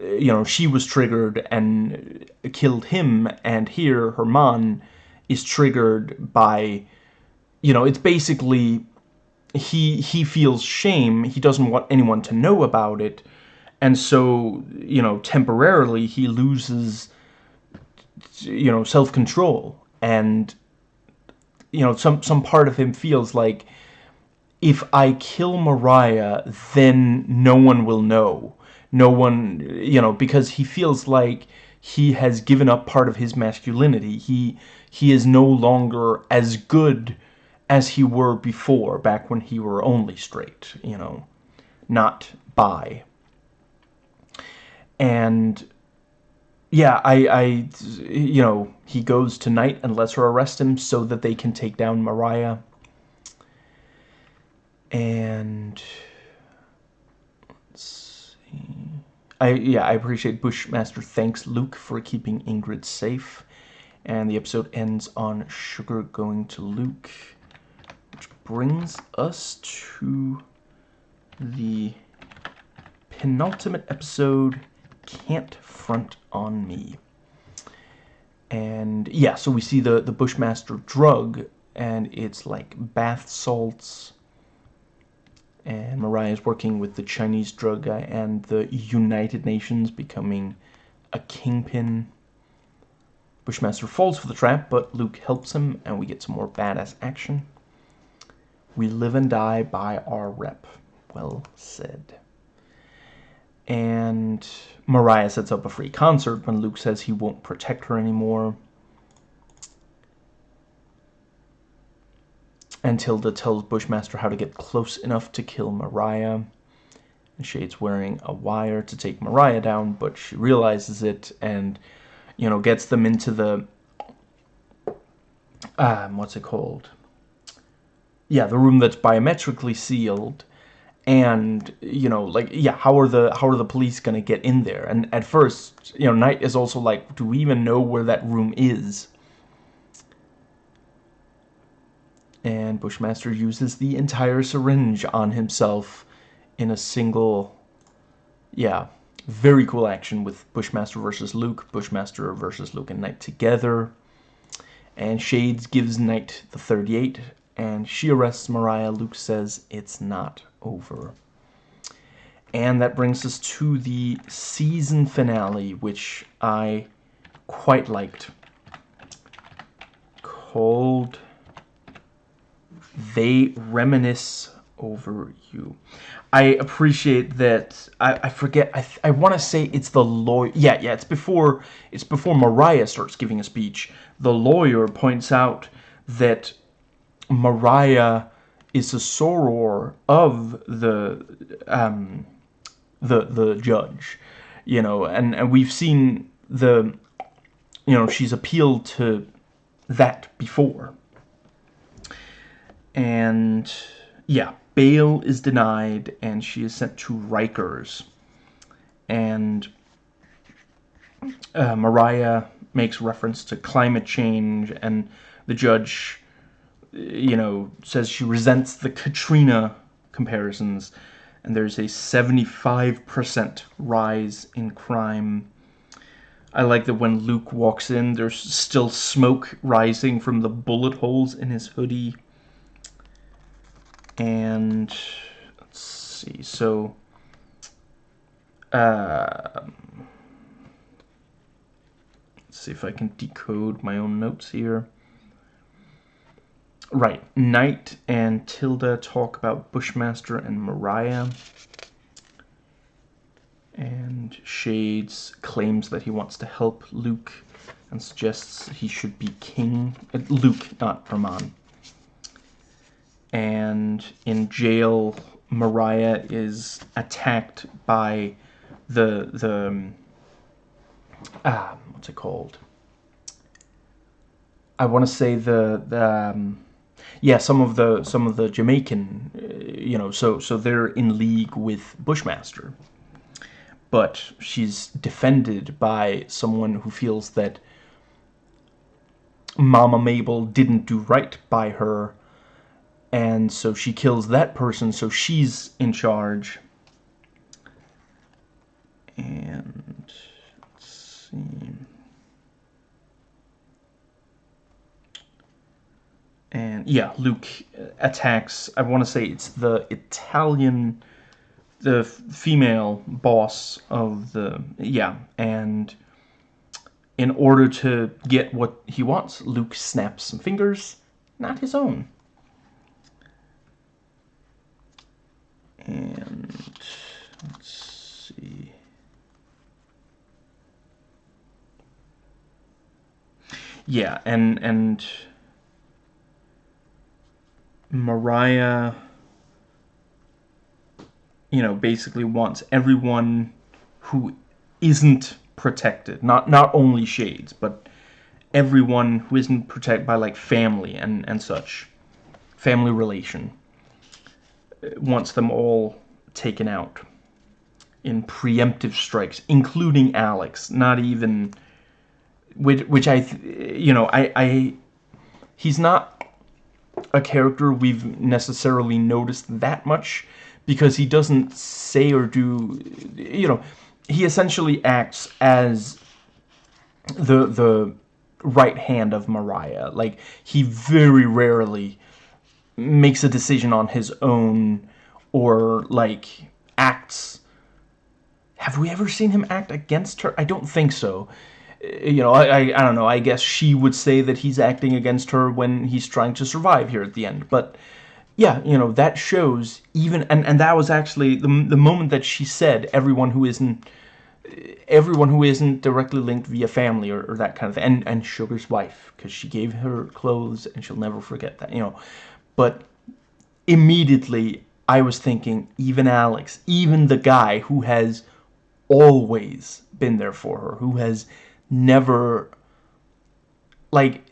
you know, she was triggered and killed him, and here Hernan is triggered by, you know, it's basically, he, he feels shame, he doesn't want anyone to know about it, and so, you know, temporarily he loses, you know, self-control, and you know, some, some part of him feels like if I kill Mariah, then no one will know. No one, you know, because he feels like he has given up part of his masculinity. He he is no longer as good as he were before, back when he were only straight, you know, not bi. And yeah, I, I, you know, he goes to Knight and lets her arrest him so that they can take down Mariah. And let's see. I yeah, I appreciate Bushmaster thanks Luke for keeping Ingrid safe. And the episode ends on Sugar going to Luke, which brings us to the penultimate episode, Can't Front on me. And yeah, so we see the, the Bushmaster drug, and it's like bath salts and Mariah is working with the Chinese drug guy and the United Nations, becoming a kingpin. Bushmaster falls for the trap, but Luke helps him, and we get some more badass action. We live and die by our rep. Well said. And Mariah sets up a free concert when Luke says he won't protect her anymore. And Tilda tells Bushmaster how to get close enough to kill Mariah. And Shade's wearing a wire to take Mariah down, but she realizes it and, you know, gets them into the, um, what's it called? Yeah, the room that's biometrically sealed. And, you know, like, yeah, how are the, how are the police going to get in there? And at first, you know, Knight is also like, do we even know where that room is? and Bushmaster uses the entire syringe on himself in a single, yeah, very cool action with Bushmaster versus Luke, Bushmaster versus Luke and Knight together. And Shades gives Knight the 38, and she arrests Mariah. Luke says it's not over. And that brings us to the season finale, which I quite liked. Called they reminisce over you. I appreciate that. I, I forget. I, I want to say it's the lawyer. Yeah, yeah. It's before. It's before Mariah starts giving a speech. The lawyer points out that Mariah is a soror of the um, the the judge. You know, and and we've seen the. You know, she's appealed to that before and yeah, bail is denied, and she is sent to Rikers. And uh, Mariah makes reference to climate change, and the judge, you know, says she resents the Katrina comparisons, and there's a 75% rise in crime. I like that when Luke walks in, there's still smoke rising from the bullet holes in his hoodie and let's see so uh, let's see if I can decode my own notes here right. Knight and Tilda talk about Bushmaster and Mariah. And Shades claims that he wants to help Luke and suggests he should be king uh, Luke not Ramon and in jail Mariah is attacked by the the um, ah what's it called? I want to say the the um, yeah some of the some of the Jamaican uh, you know so so they're in league with Bushmaster but she's defended by someone who feels that Mama Mabel didn't do right by her and so she kills that person so she's in charge. And let's see and yeah Luke attacks I want to say it's the Italian the female boss of the yeah and in order to get what he wants Luke snaps some fingers not his own. And let's see. Yeah and and Mariah you know basically wants everyone who isn't protected. Not not only shades but everyone who isn't protected by like family and and such. Family relation. Uh, wants them all taken out in preemptive strikes, including Alex. Not even, which, which I, you know, I, I, he's not a character we've necessarily noticed that much because he doesn't say or do, you know, he essentially acts as the the right hand of Mariah. Like he very rarely makes a decision on his own or like acts. Have we ever seen him act against her? I don't think so you know I, I, I don't know I guess she would say that he's acting against her when he's trying to survive here at the end. But yeah, you know, that shows even, and, and that was actually the, the moment that she said everyone who isn't, everyone who isn't directly linked via family or, or that kind of thing, and, and Sugar's wife, because she gave her clothes and she'll never forget that, you know, but immediately I was thinking, even Alex, even the guy who has always been there for her, who has never, like,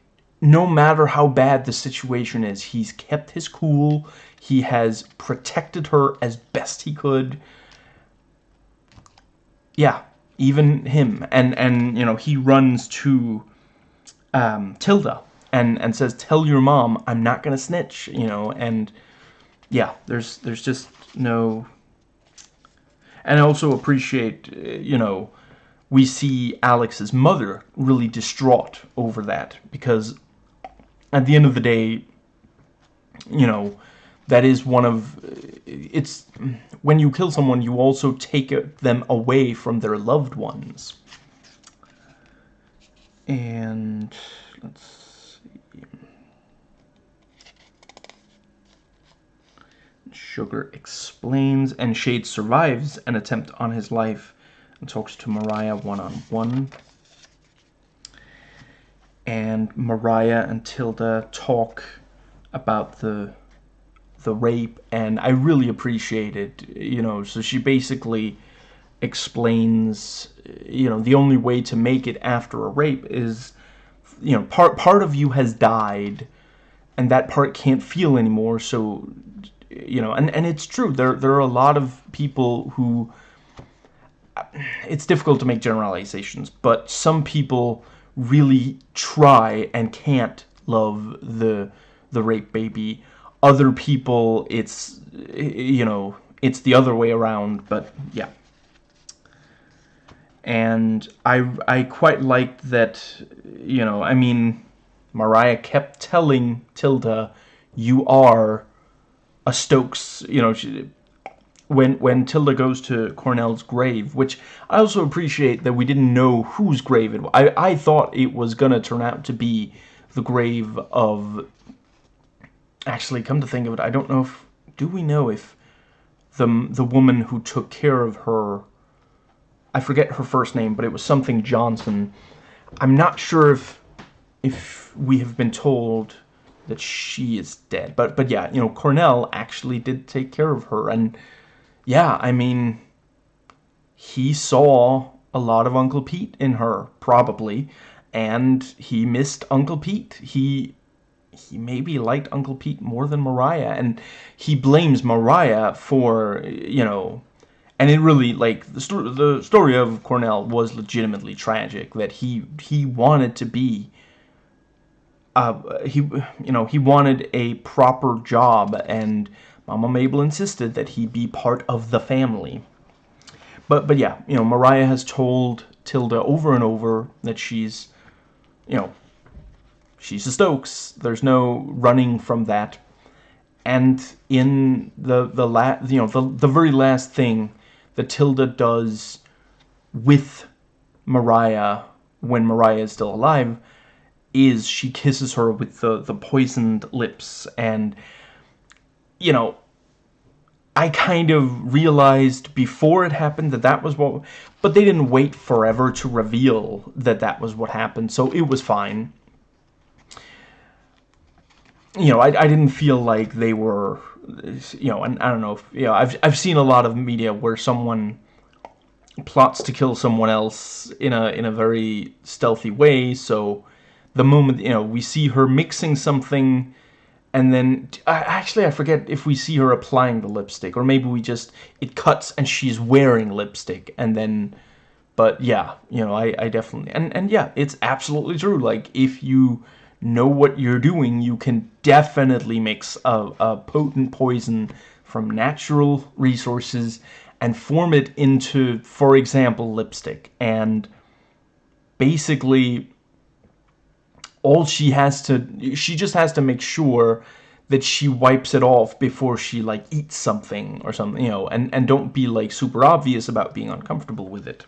no matter how bad the situation is, he's kept his cool. He has protected her as best he could. Yeah, even him. And, and you know, he runs to um, Tilda and, and says, tell your mom I'm not going to snitch, you know, and yeah, there's, there's just no... And I also appreciate, you know, we see Alex's mother really distraught over that because at the end of the day, you know, that is one of it's when you kill someone you also take them away from their loved ones. And let's see. Sugar explains and shade survives an attempt on his life and talks to mariah one-on-one. -on -one and Mariah and Tilda talk about the the rape and I really appreciate it you know so she basically explains you know the only way to make it after a rape is you know part part of you has died and that part can't feel anymore so you know and and it's true there there are a lot of people who it's difficult to make generalizations but some people really try and can't love the the rape baby. Other people, it's, you know, it's the other way around, but yeah. And I, I quite liked that, you know, I mean, Mariah kept telling Tilda, you are a Stokes, you know, she, when when Tilda goes to Cornell's grave, which I also appreciate that we didn't know whose grave it was. I, I thought it was going to turn out to be the grave of... Actually, come to think of it, I don't know if... Do we know if the, the woman who took care of her... I forget her first name, but it was something Johnson. I'm not sure if if we have been told that she is dead. But but yeah, you know, Cornell actually did take care of her and yeah, I mean, he saw a lot of Uncle Pete in her, probably, and he missed Uncle Pete. He he maybe liked Uncle Pete more than Mariah, and he blames Mariah for, you know, and it really, like, the, the story of Cornell was legitimately tragic, that he, he wanted to be, uh, he, you know, he wanted a proper job, and Mama Mabel insisted that he be part of the family. But, but yeah, you know, Mariah has told Tilda over and over that she's, you know, she's a Stokes. There's no running from that. And in the the la you know the the very last thing that Tilda does with Mariah when Mariah is still alive is she kisses her with the the poisoned lips and you know, I kind of realized before it happened that that was what... But they didn't wait forever to reveal that that was what happened, so it was fine. You know, I, I didn't feel like they were... You know, and I don't know, if, you know, I've, I've seen a lot of media where someone plots to kill someone else in a in a very stealthy way, so the moment, you know, we see her mixing something and then actually I forget if we see her applying the lipstick or maybe we just it cuts and she's wearing lipstick and then but yeah you know I, I definitely and and yeah it's absolutely true like if you know what you're doing you can definitely mix a, a potent poison from natural resources and form it into for example lipstick. And basically all she has to she just has to make sure that she wipes it off before she like eats something or something, you know, and and don't be like super obvious about being uncomfortable with it.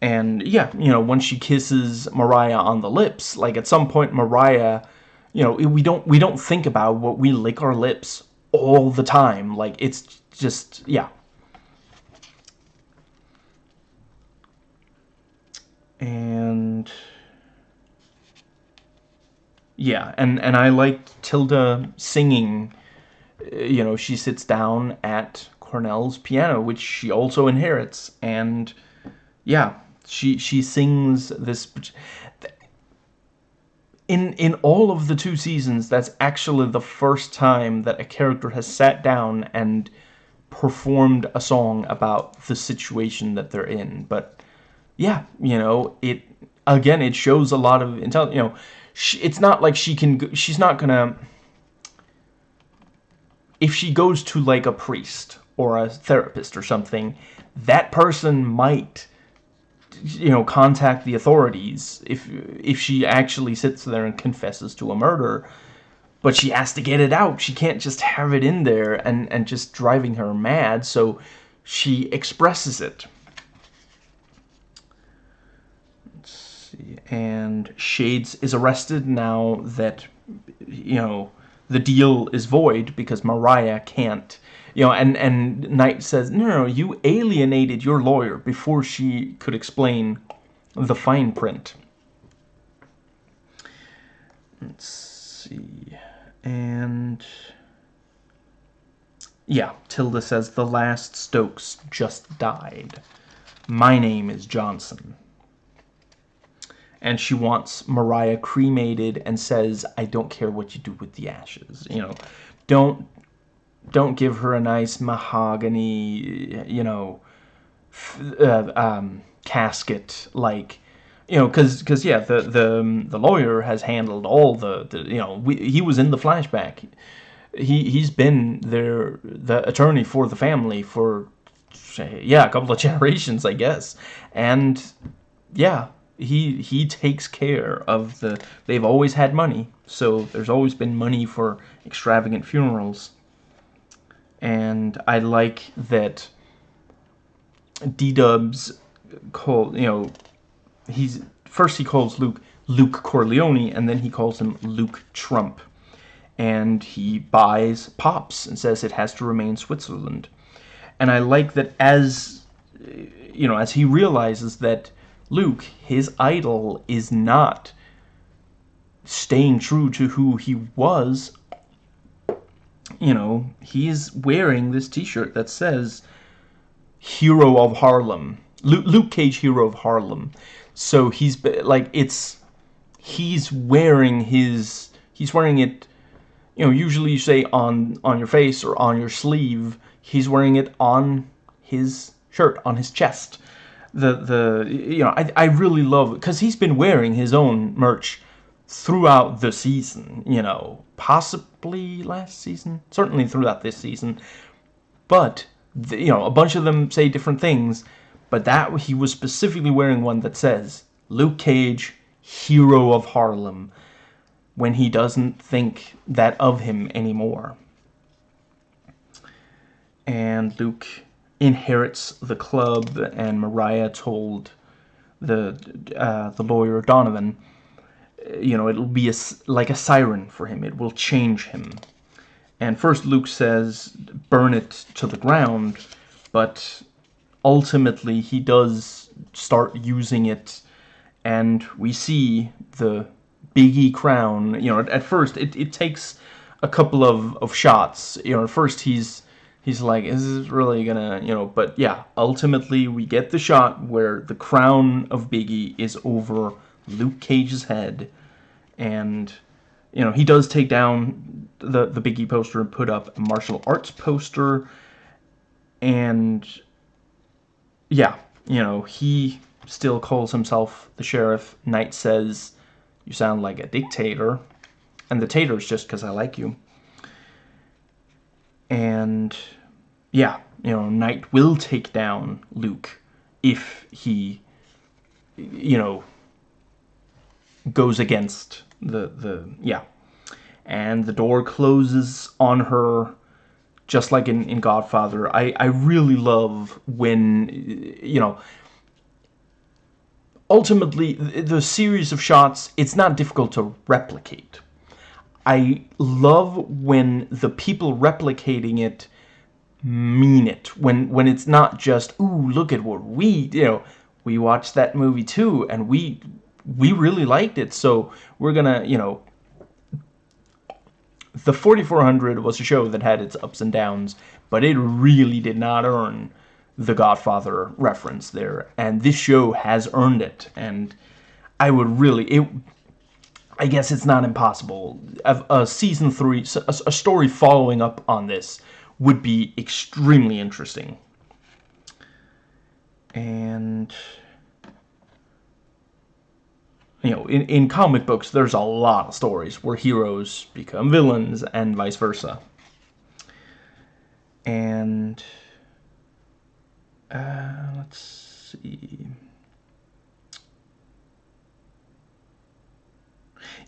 And yeah, you know, when she kisses Mariah on the lips, like at some point Mariah, you know, we don't we don't think about what we lick our lips all the time. Like it's just yeah. And yeah, and and I like Tilda singing. Uh, you know, she sits down at Cornell's piano, which she also inherits, and yeah, she she sings this. In in all of the two seasons, that's actually the first time that a character has sat down and performed a song about the situation that they're in. But yeah, you know, it again, it shows a lot of intelligence. You know she, it's not like she can she's not gonna if she goes to like a priest or a therapist or something that person might you know contact the authorities if if she actually sits there and confesses to a murder but she has to get it out. She can't just have it in there and and just driving her mad so she expresses it see. And Shades is arrested now that, you know, the deal is void because Mariah can't. You know, and, and Knight says, no, no, you alienated your lawyer before she could explain the fine print. Let's see. And... Yeah, Tilda says, the last Stokes just died. My name is Johnson and she wants Mariah cremated and says, I don't care what you do with the ashes. You know, don't don't give her a nice mahogany, you know, uh, um, casket like you know because because yeah the the the lawyer has handled all the, the you know we, he was in the flashback he he's been there the attorney for the family for yeah a couple of generations i guess and yeah he he takes care of the they've always had money so there's always been money for extravagant funerals. And I like that D-Dubs call you know he's first he calls Luke Luke Corleone and then he calls him Luke Trump. And he buys Pops and says it has to remain Switzerland. And I like that as you know as he realizes that Luke, his idol, is not staying true to who he was. You know, he's wearing this t-shirt that says Hero of Harlem. Luke, Luke Cage, Hero of Harlem. So he's, like, it's, he's wearing his, he's wearing it, you know, usually you say on, on your face or on your sleeve. He's wearing it on his shirt, on his chest the the you know I I really love because he's been wearing his own merch throughout the season. You know, possibly last season, certainly throughout this season, but the, you know a bunch of them say different things. But that he was specifically wearing one that says Luke Cage, hero of Harlem, when he doesn't think that of him anymore. And Luke inherits the club, and Mariah told the uh, the lawyer Donovan, you know, it'll be a, like a siren for him. It will change him. And first Luke says, burn it to the ground, but ultimately he does start using it, and we see the Biggie crown. You know, at, first it, it takes a couple of, of shots. You know, at first he's he's like, is this really gonna, you know, but yeah, ultimately we get the shot where the crown of Biggie is over Luke Cage's head, and, you know, he does take down the, the Biggie poster and put up a martial arts poster, and, yeah, you know, he still calls himself the sheriff. Knight says, you sound like a dictator, and the tater's just because I like you and yeah, you know, Knight will take down Luke if he, you know, goes against the the yeah, and the door closes on her just like in, in Godfather. I, I really love when, you know, ultimately, the series of shots, it's not difficult to replicate. I love when the people replicating it mean it. When when it's not just, ooh, look at what we, you know, we watched that movie too, and we we really liked it, so we're gonna, you know, the 4400 was a show that had its ups and downs, but it really did not earn the Godfather reference there, and this show has earned it, and I would really, it, I guess it's not impossible. A, a season three, a, a story following up on this would be extremely interesting. And you know, in, in comic books, there's a lot of stories where heroes become villains and vice versa. And, uh, let's see.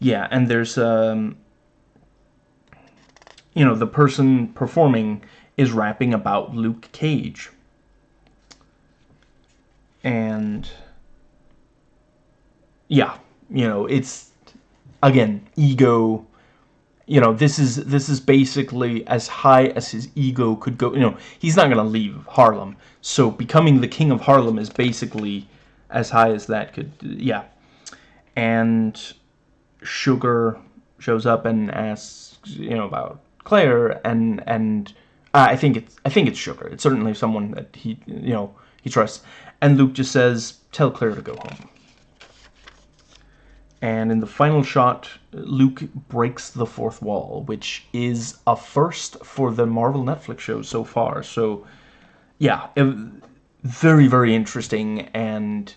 Yeah, and there's, um, you know, the person performing is rapping about Luke Cage. And, yeah, you know, it's again ego. You know, this is this is basically as high as his ego could go. You know, he's not gonna leave Harlem, so becoming the king of Harlem is basically as high as that could. Yeah, and Sugar shows up and asks, you know, about Claire, and and uh, I think it's I think it's Sugar. It's certainly someone that he you know he trusts. And Luke just says, "Tell Claire to go home." And in the final shot, Luke breaks the fourth wall, which is a first for the Marvel Netflix show so far. So, yeah, very, very interesting. And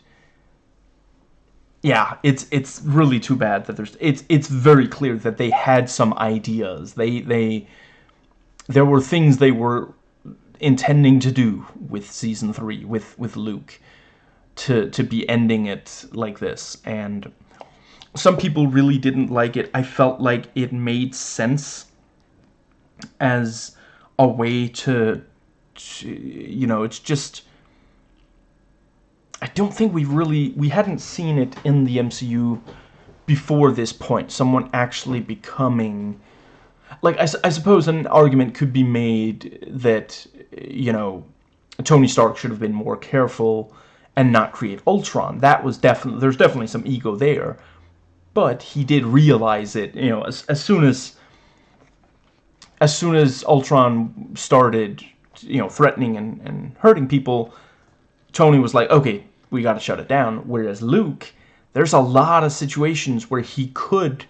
yeah, it's it's really too bad that there's. It's it's very clear that they had some ideas. They they there were things they were intending to do with season three with with Luke to to be ending it like this and some people really didn't like it. I felt like it made sense as a way to, to you know, it's just... I don't think we really... We hadn't seen it in the MCU before this point. Someone actually becoming... Like, I, I suppose an argument could be made that, you know, Tony Stark should have been more careful and not create Ultron. That was definitely... There's definitely some ego there but he did realize it, you know, as, as soon as as soon as Ultron started, you know, threatening and, and hurting people, Tony was like, okay, we got to shut it down. Whereas Luke, there's a lot of situations where he could,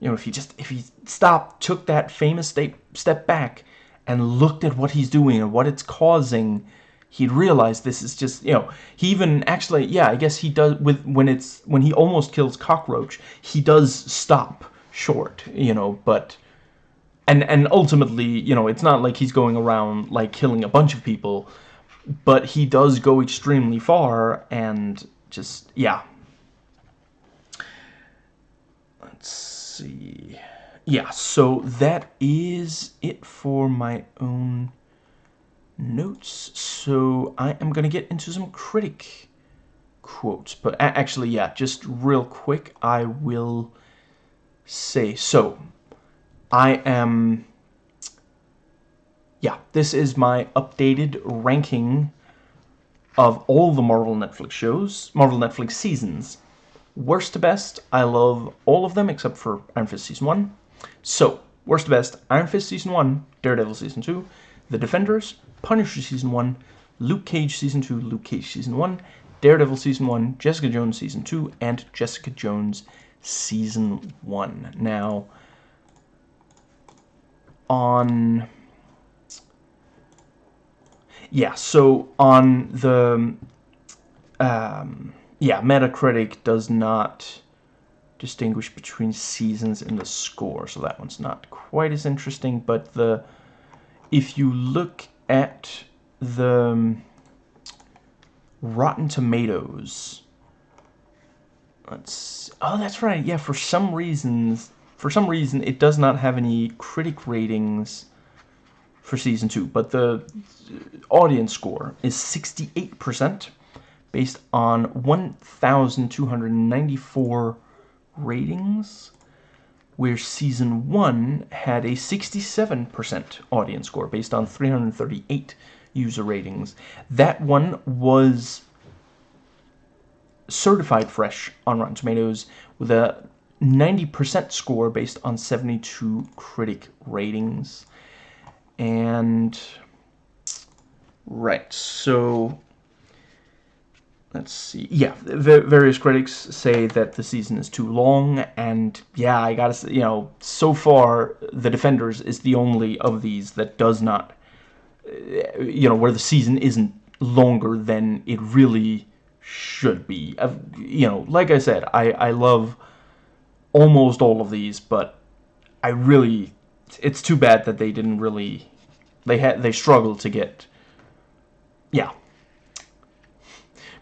you know, if he just, if he stopped, took that famous step, step back and looked at what he's doing and what it's causing, he'd realize this is just you know he even actually yeah I guess he does with when it's when he almost kills cockroach he does stop short you know but and and ultimately you know it's not like he's going around like killing a bunch of people but he does go extremely far and just yeah let's see yeah so that is it for my own notes. So I am going to get into some critic quotes. But actually, yeah, just real quick, I will say. So I am... Yeah, this is my updated ranking of all the Marvel Netflix shows, Marvel Netflix seasons. Worst to best, I love all of them except for Iron Fist Season 1. So, worst to best, Iron Fist Season 1, Daredevil Season 2, The Defenders, Punisher Season 1, Luke Cage Season 2, Luke Cage Season 1, Daredevil Season 1, Jessica Jones Season 2, and Jessica Jones Season 1. Now, on... Yeah, so on the... Um, yeah, Metacritic does not distinguish between seasons in the score, so that one's not quite as interesting, but the if you look at the um, Rotten Tomatoes. Let's. Oh, that's right. Yeah, for some reasons, for some reason, it does not have any critic ratings for season two, but the audience score is 68% based on 1,294 ratings, where season one had a 67% audience score based on 338 user ratings. That one was certified fresh on Rotten Tomatoes with a 90% score based on 72 critic ratings. And right, so let's see. Yeah, various critics say that the season is too long, and yeah, I gotta say, you know, so far, The Defenders is the only of these that does not, eh, you know, where the season isn't longer than it really should be. you know, like I said, I, I love almost all of these, but I really, it's too bad that they didn't really, they had, they struggled to get, yeah,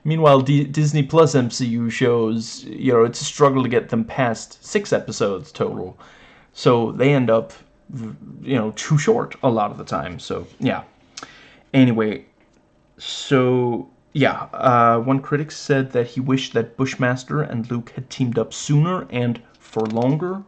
Meanwhile, D Disney Plus MCU shows, you know, it's a struggle to get them past six episodes total. So they end up, you know, too short a lot of the time. So, yeah. Anyway, so, yeah. Uh, one critic said that he wished that Bushmaster and Luke had teamed up sooner and for longer.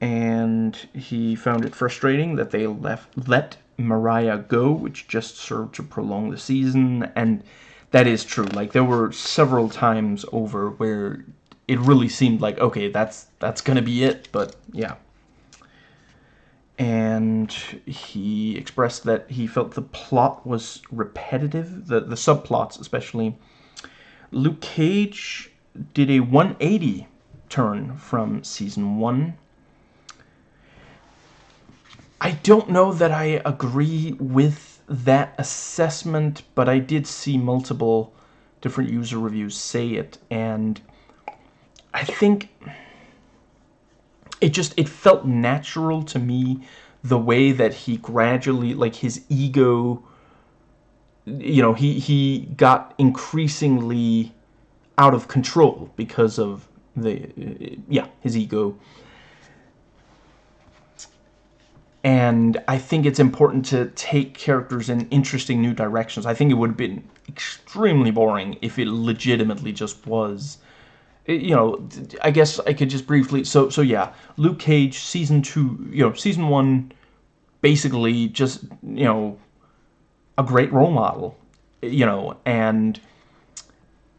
And he found it frustrating that they left let Mariah go, which just served to prolong the season. And that is true. Like there were several times over where it really seemed like okay, that's that's gonna be it. But yeah. And he expressed that he felt the plot was repetitive, the the subplots especially. Luke Cage did a 180 turn from season one. I don't know that I agree with that assessment, but I did see multiple different user reviews say it, and I think it just, it felt natural to me the way that he gradually, like his ego, you know, he, he got increasingly out of control because of the, yeah, his ego and I think it's important to take characters in interesting new directions. I think it would have been extremely boring if it legitimately just was eh, you know, I guess I could just briefly, so, so yeah, Luke Cage, season two, you know, season one, basically just, you know, a great role model, eh, you know, and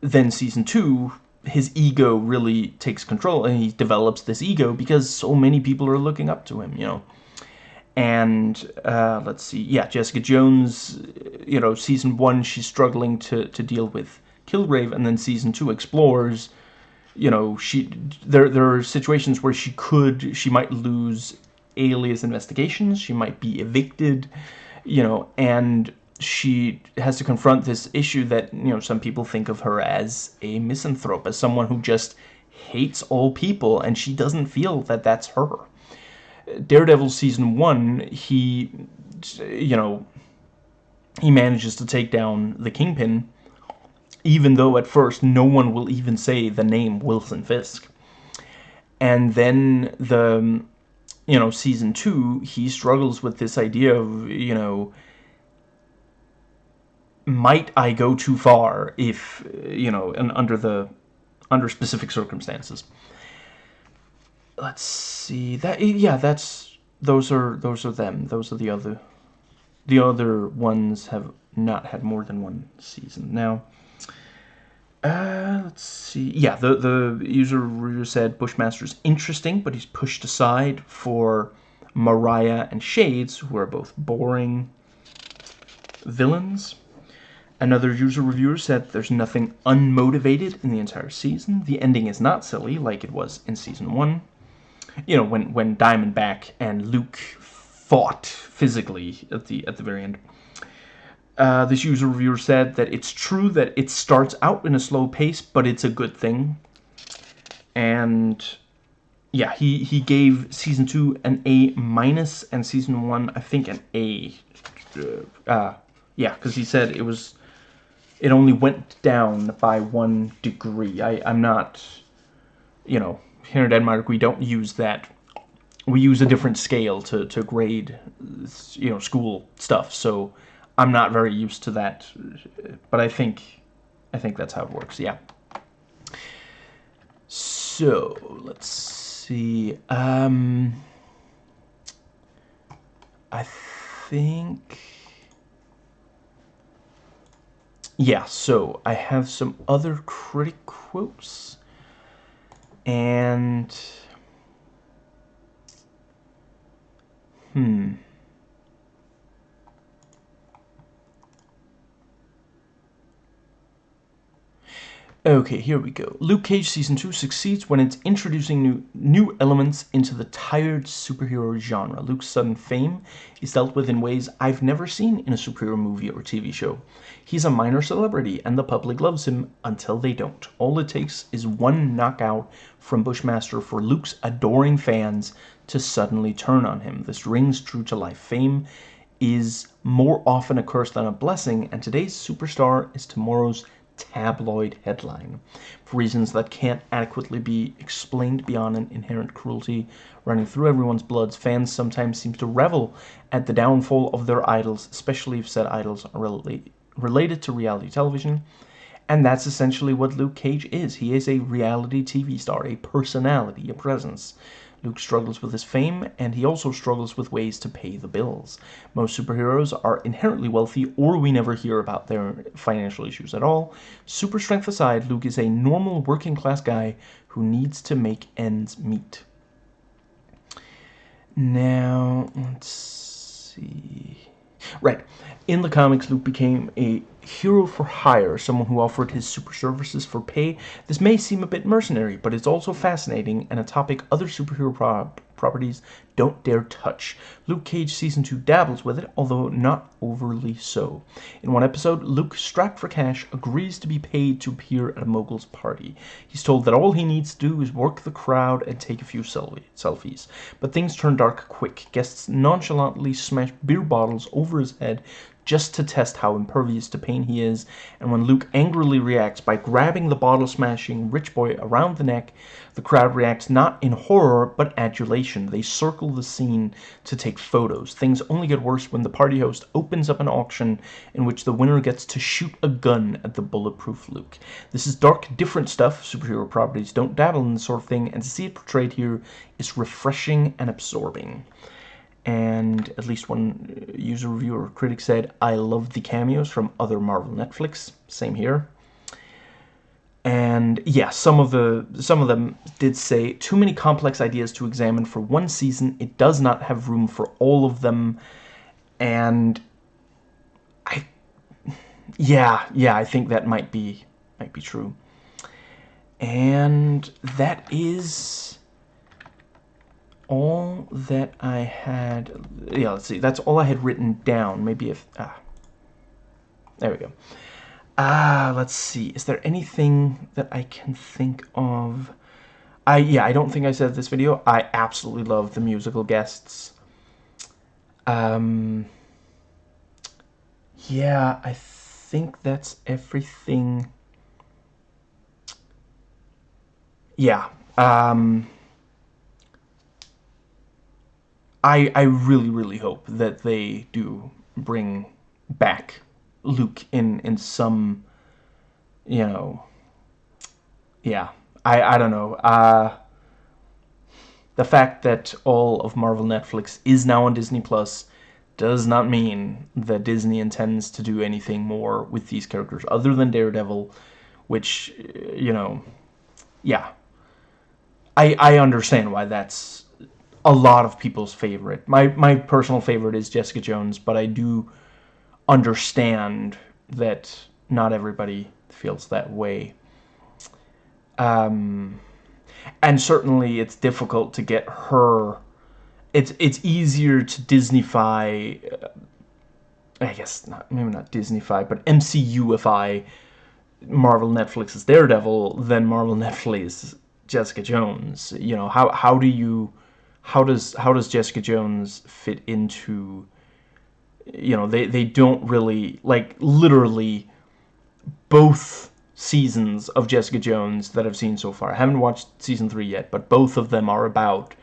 then season two, his ego really takes control, and he develops this ego because so many people are looking up to him, you know and uh, let's see, yeah, Jessica Jones, you know, season one, she's struggling to, to deal with Kilgrave, and then season two explores, you know, she there there are situations where she could, she might lose alias investigations, she might be evicted, you know, and she has to confront this issue that, you know, some people think of her as a misanthrope, as someone who just hates all people, and she doesn't feel that that's her. Daredevil season one, he, you know, he manages to take down the Kingpin, even though at first no one will even say the name Wilson Fisk. And then the, you know, season two, he struggles with this idea of, you know, might I go too far if, you know, and under the, under specific circumstances let's see that yeah that's those are those are them. Those are the other the other ones have not had more than one season. Now uh, let's see yeah the the user review said Bushmaster's interesting but he's pushed aside for Mariah and Shades who are both boring villains. Another user reviewer said there's nothing unmotivated in the entire season. The ending is not silly like it was in season 1 you know, when when Diamondback and Luke fought physically at the at the very end. Uh, this user reviewer said that it's true that it starts out in a slow pace, but it's a good thing. And yeah, he he gave season two an A minus and season one I think an A. Uh, yeah, because he said it was it only went down by one degree. I I'm not, you know, here in Denmark we don't use that. We use a different scale to to grade, you know, school stuff. So I'm not very used to that, but I think I think that's how it works. Yeah. So let's see. Um, I think. Yeah, so I have some other critic quotes. And. Hmm. Okay, here we go. Luke Cage Season 2 succeeds when it's introducing new, new elements into the tired superhero genre. Luke's sudden fame is dealt with in ways I've never seen in a superhero movie or TV show. He's a minor celebrity, and the public loves him until they don't. All it takes is one knockout from Bushmaster for Luke's adoring fans to suddenly turn on him. This rings true to life. Fame is more often a curse than a blessing, and today's superstar is tomorrow's tabloid headline for reasons that can't adequately be explained beyond an inherent cruelty running through everyone's bloods. Fans sometimes seem to revel at the downfall of their idols, especially if said idols are rel related to reality television. And that's essentially what Luke Cage is. He is a reality TV star, a personality, a presence. Luke struggles with his fame, and he also struggles with ways to pay the bills. Most superheroes are inherently wealthy, or we never hear about their financial issues at all. Super strength aside, Luke is a normal working class guy who needs to make ends meet. Now, let's see. Right. In the comics, Luke became a hero for hire, someone who offered his super services for pay. This may seem a bit mercenary, but it's also fascinating and a topic other superhero properties don't dare touch. Luke Cage Season 2 dabbles with it, although not overly so. In one episode, Luke, strapped for cash, agrees to be paid to appear at a mogul's party. He's told that all he needs to do is work the crowd and take a few selfies. But things turn dark quick. Guests nonchalantly smash beer bottles over his head just to test how impervious to pain he is, and when Luke angrily reacts by grabbing the bottle-smashing rich boy around the neck, the crowd reacts not in horror, but adulation. They circle the scene to take photos. Things only get worse when the party host opens up an auction in which the winner gets to shoot a gun at the bulletproof Luke. This is dark, different stuff. Superhero properties don't dabble in this sort of thing, and to see it portrayed here is refreshing and absorbing and at least one uh, user reviewer critic said, I love the cameos from other Marvel Netflix. Same here. And yeah, some of the some of them did say too many complex ideas to examine for one season. It does not have room for all of them. And I yeah, yeah, I think that might be might be true. And that is all that I had, yeah, let's see, that's all I had written down. Maybe if, ah, there we go. Ah, let's see, is there anything that I can think of? I, yeah, I don't think I said this video. I absolutely love the musical guests. Um, yeah, I think that's everything. Yeah, um, I I really really hope that they do bring back Luke in in some you know yeah I I don't know uh the fact that all of Marvel Netflix is now on Disney Plus does not mean that Disney intends to do anything more with these characters other than Daredevil which you know yeah I I understand why that's a lot of people's favorite. My my personal favorite is Jessica Jones, but I do understand that not everybody feels that way. Um, and certainly it's difficult to get her. It's it's easier to Disneyfy. Uh, I guess not maybe not Disneyfy, but MCUify Marvel Netflix's Daredevil than Marvel Netflix Jessica Jones. You know how how do you how does how does Jessica Jones fit into you know they they don't really like literally both seasons of Jessica Jones that I've seen so far. I haven't watched season three yet, but both of them are about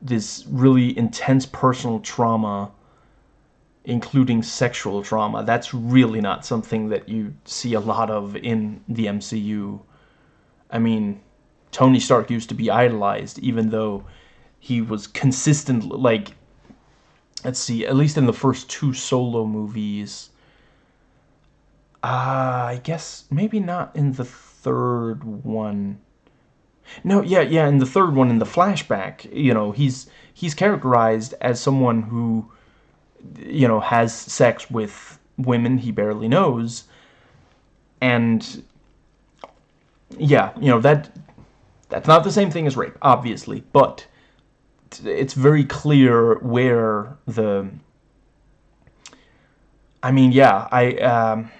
this really intense personal trauma, including sexual trauma. That's really not something that you see a lot of in the MCU. I mean, Tony Stark used to be idolized, even though he was consistent, like, let's see, at least in the first two solo movies, uh, I guess maybe not in the third one. No, yeah, yeah, in the third one, in the flashback, you know, he's he's characterized as someone who, you know, has sex with women he barely knows, and yeah, you know that that's not the same thing as rape, obviously, but it's very clear where the. I mean, yeah, I. Um,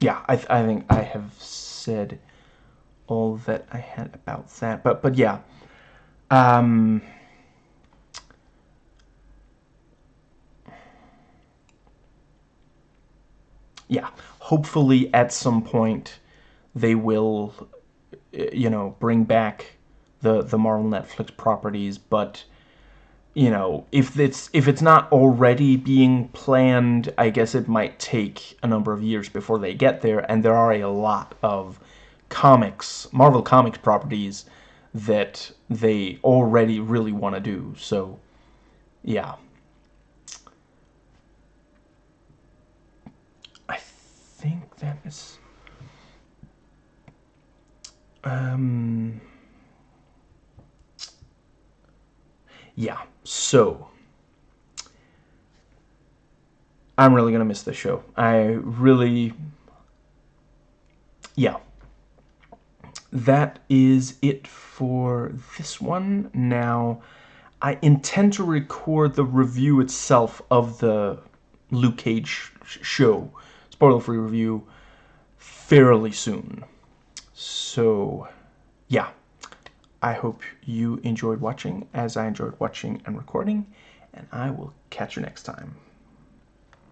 yeah, I, I think I have said all that I had about that. But but yeah, um, yeah. Hopefully, at some point, they will, you know, bring back the the Marvel Netflix properties. But you know, if it's if it's not already being planned, I guess it might take a number of years before they get there. And there are a lot of comics, Marvel Comics properties that they already really want to do. So, yeah. I think that is. Um. Yeah, so I'm really gonna miss this show. I really, yeah. That is it for this one. Now, I intend to record the review itself of the Luke Cage show, spoiler-free review, fairly soon. So, yeah. I hope you enjoyed watching as I enjoyed watching and recording, and I will catch you next time.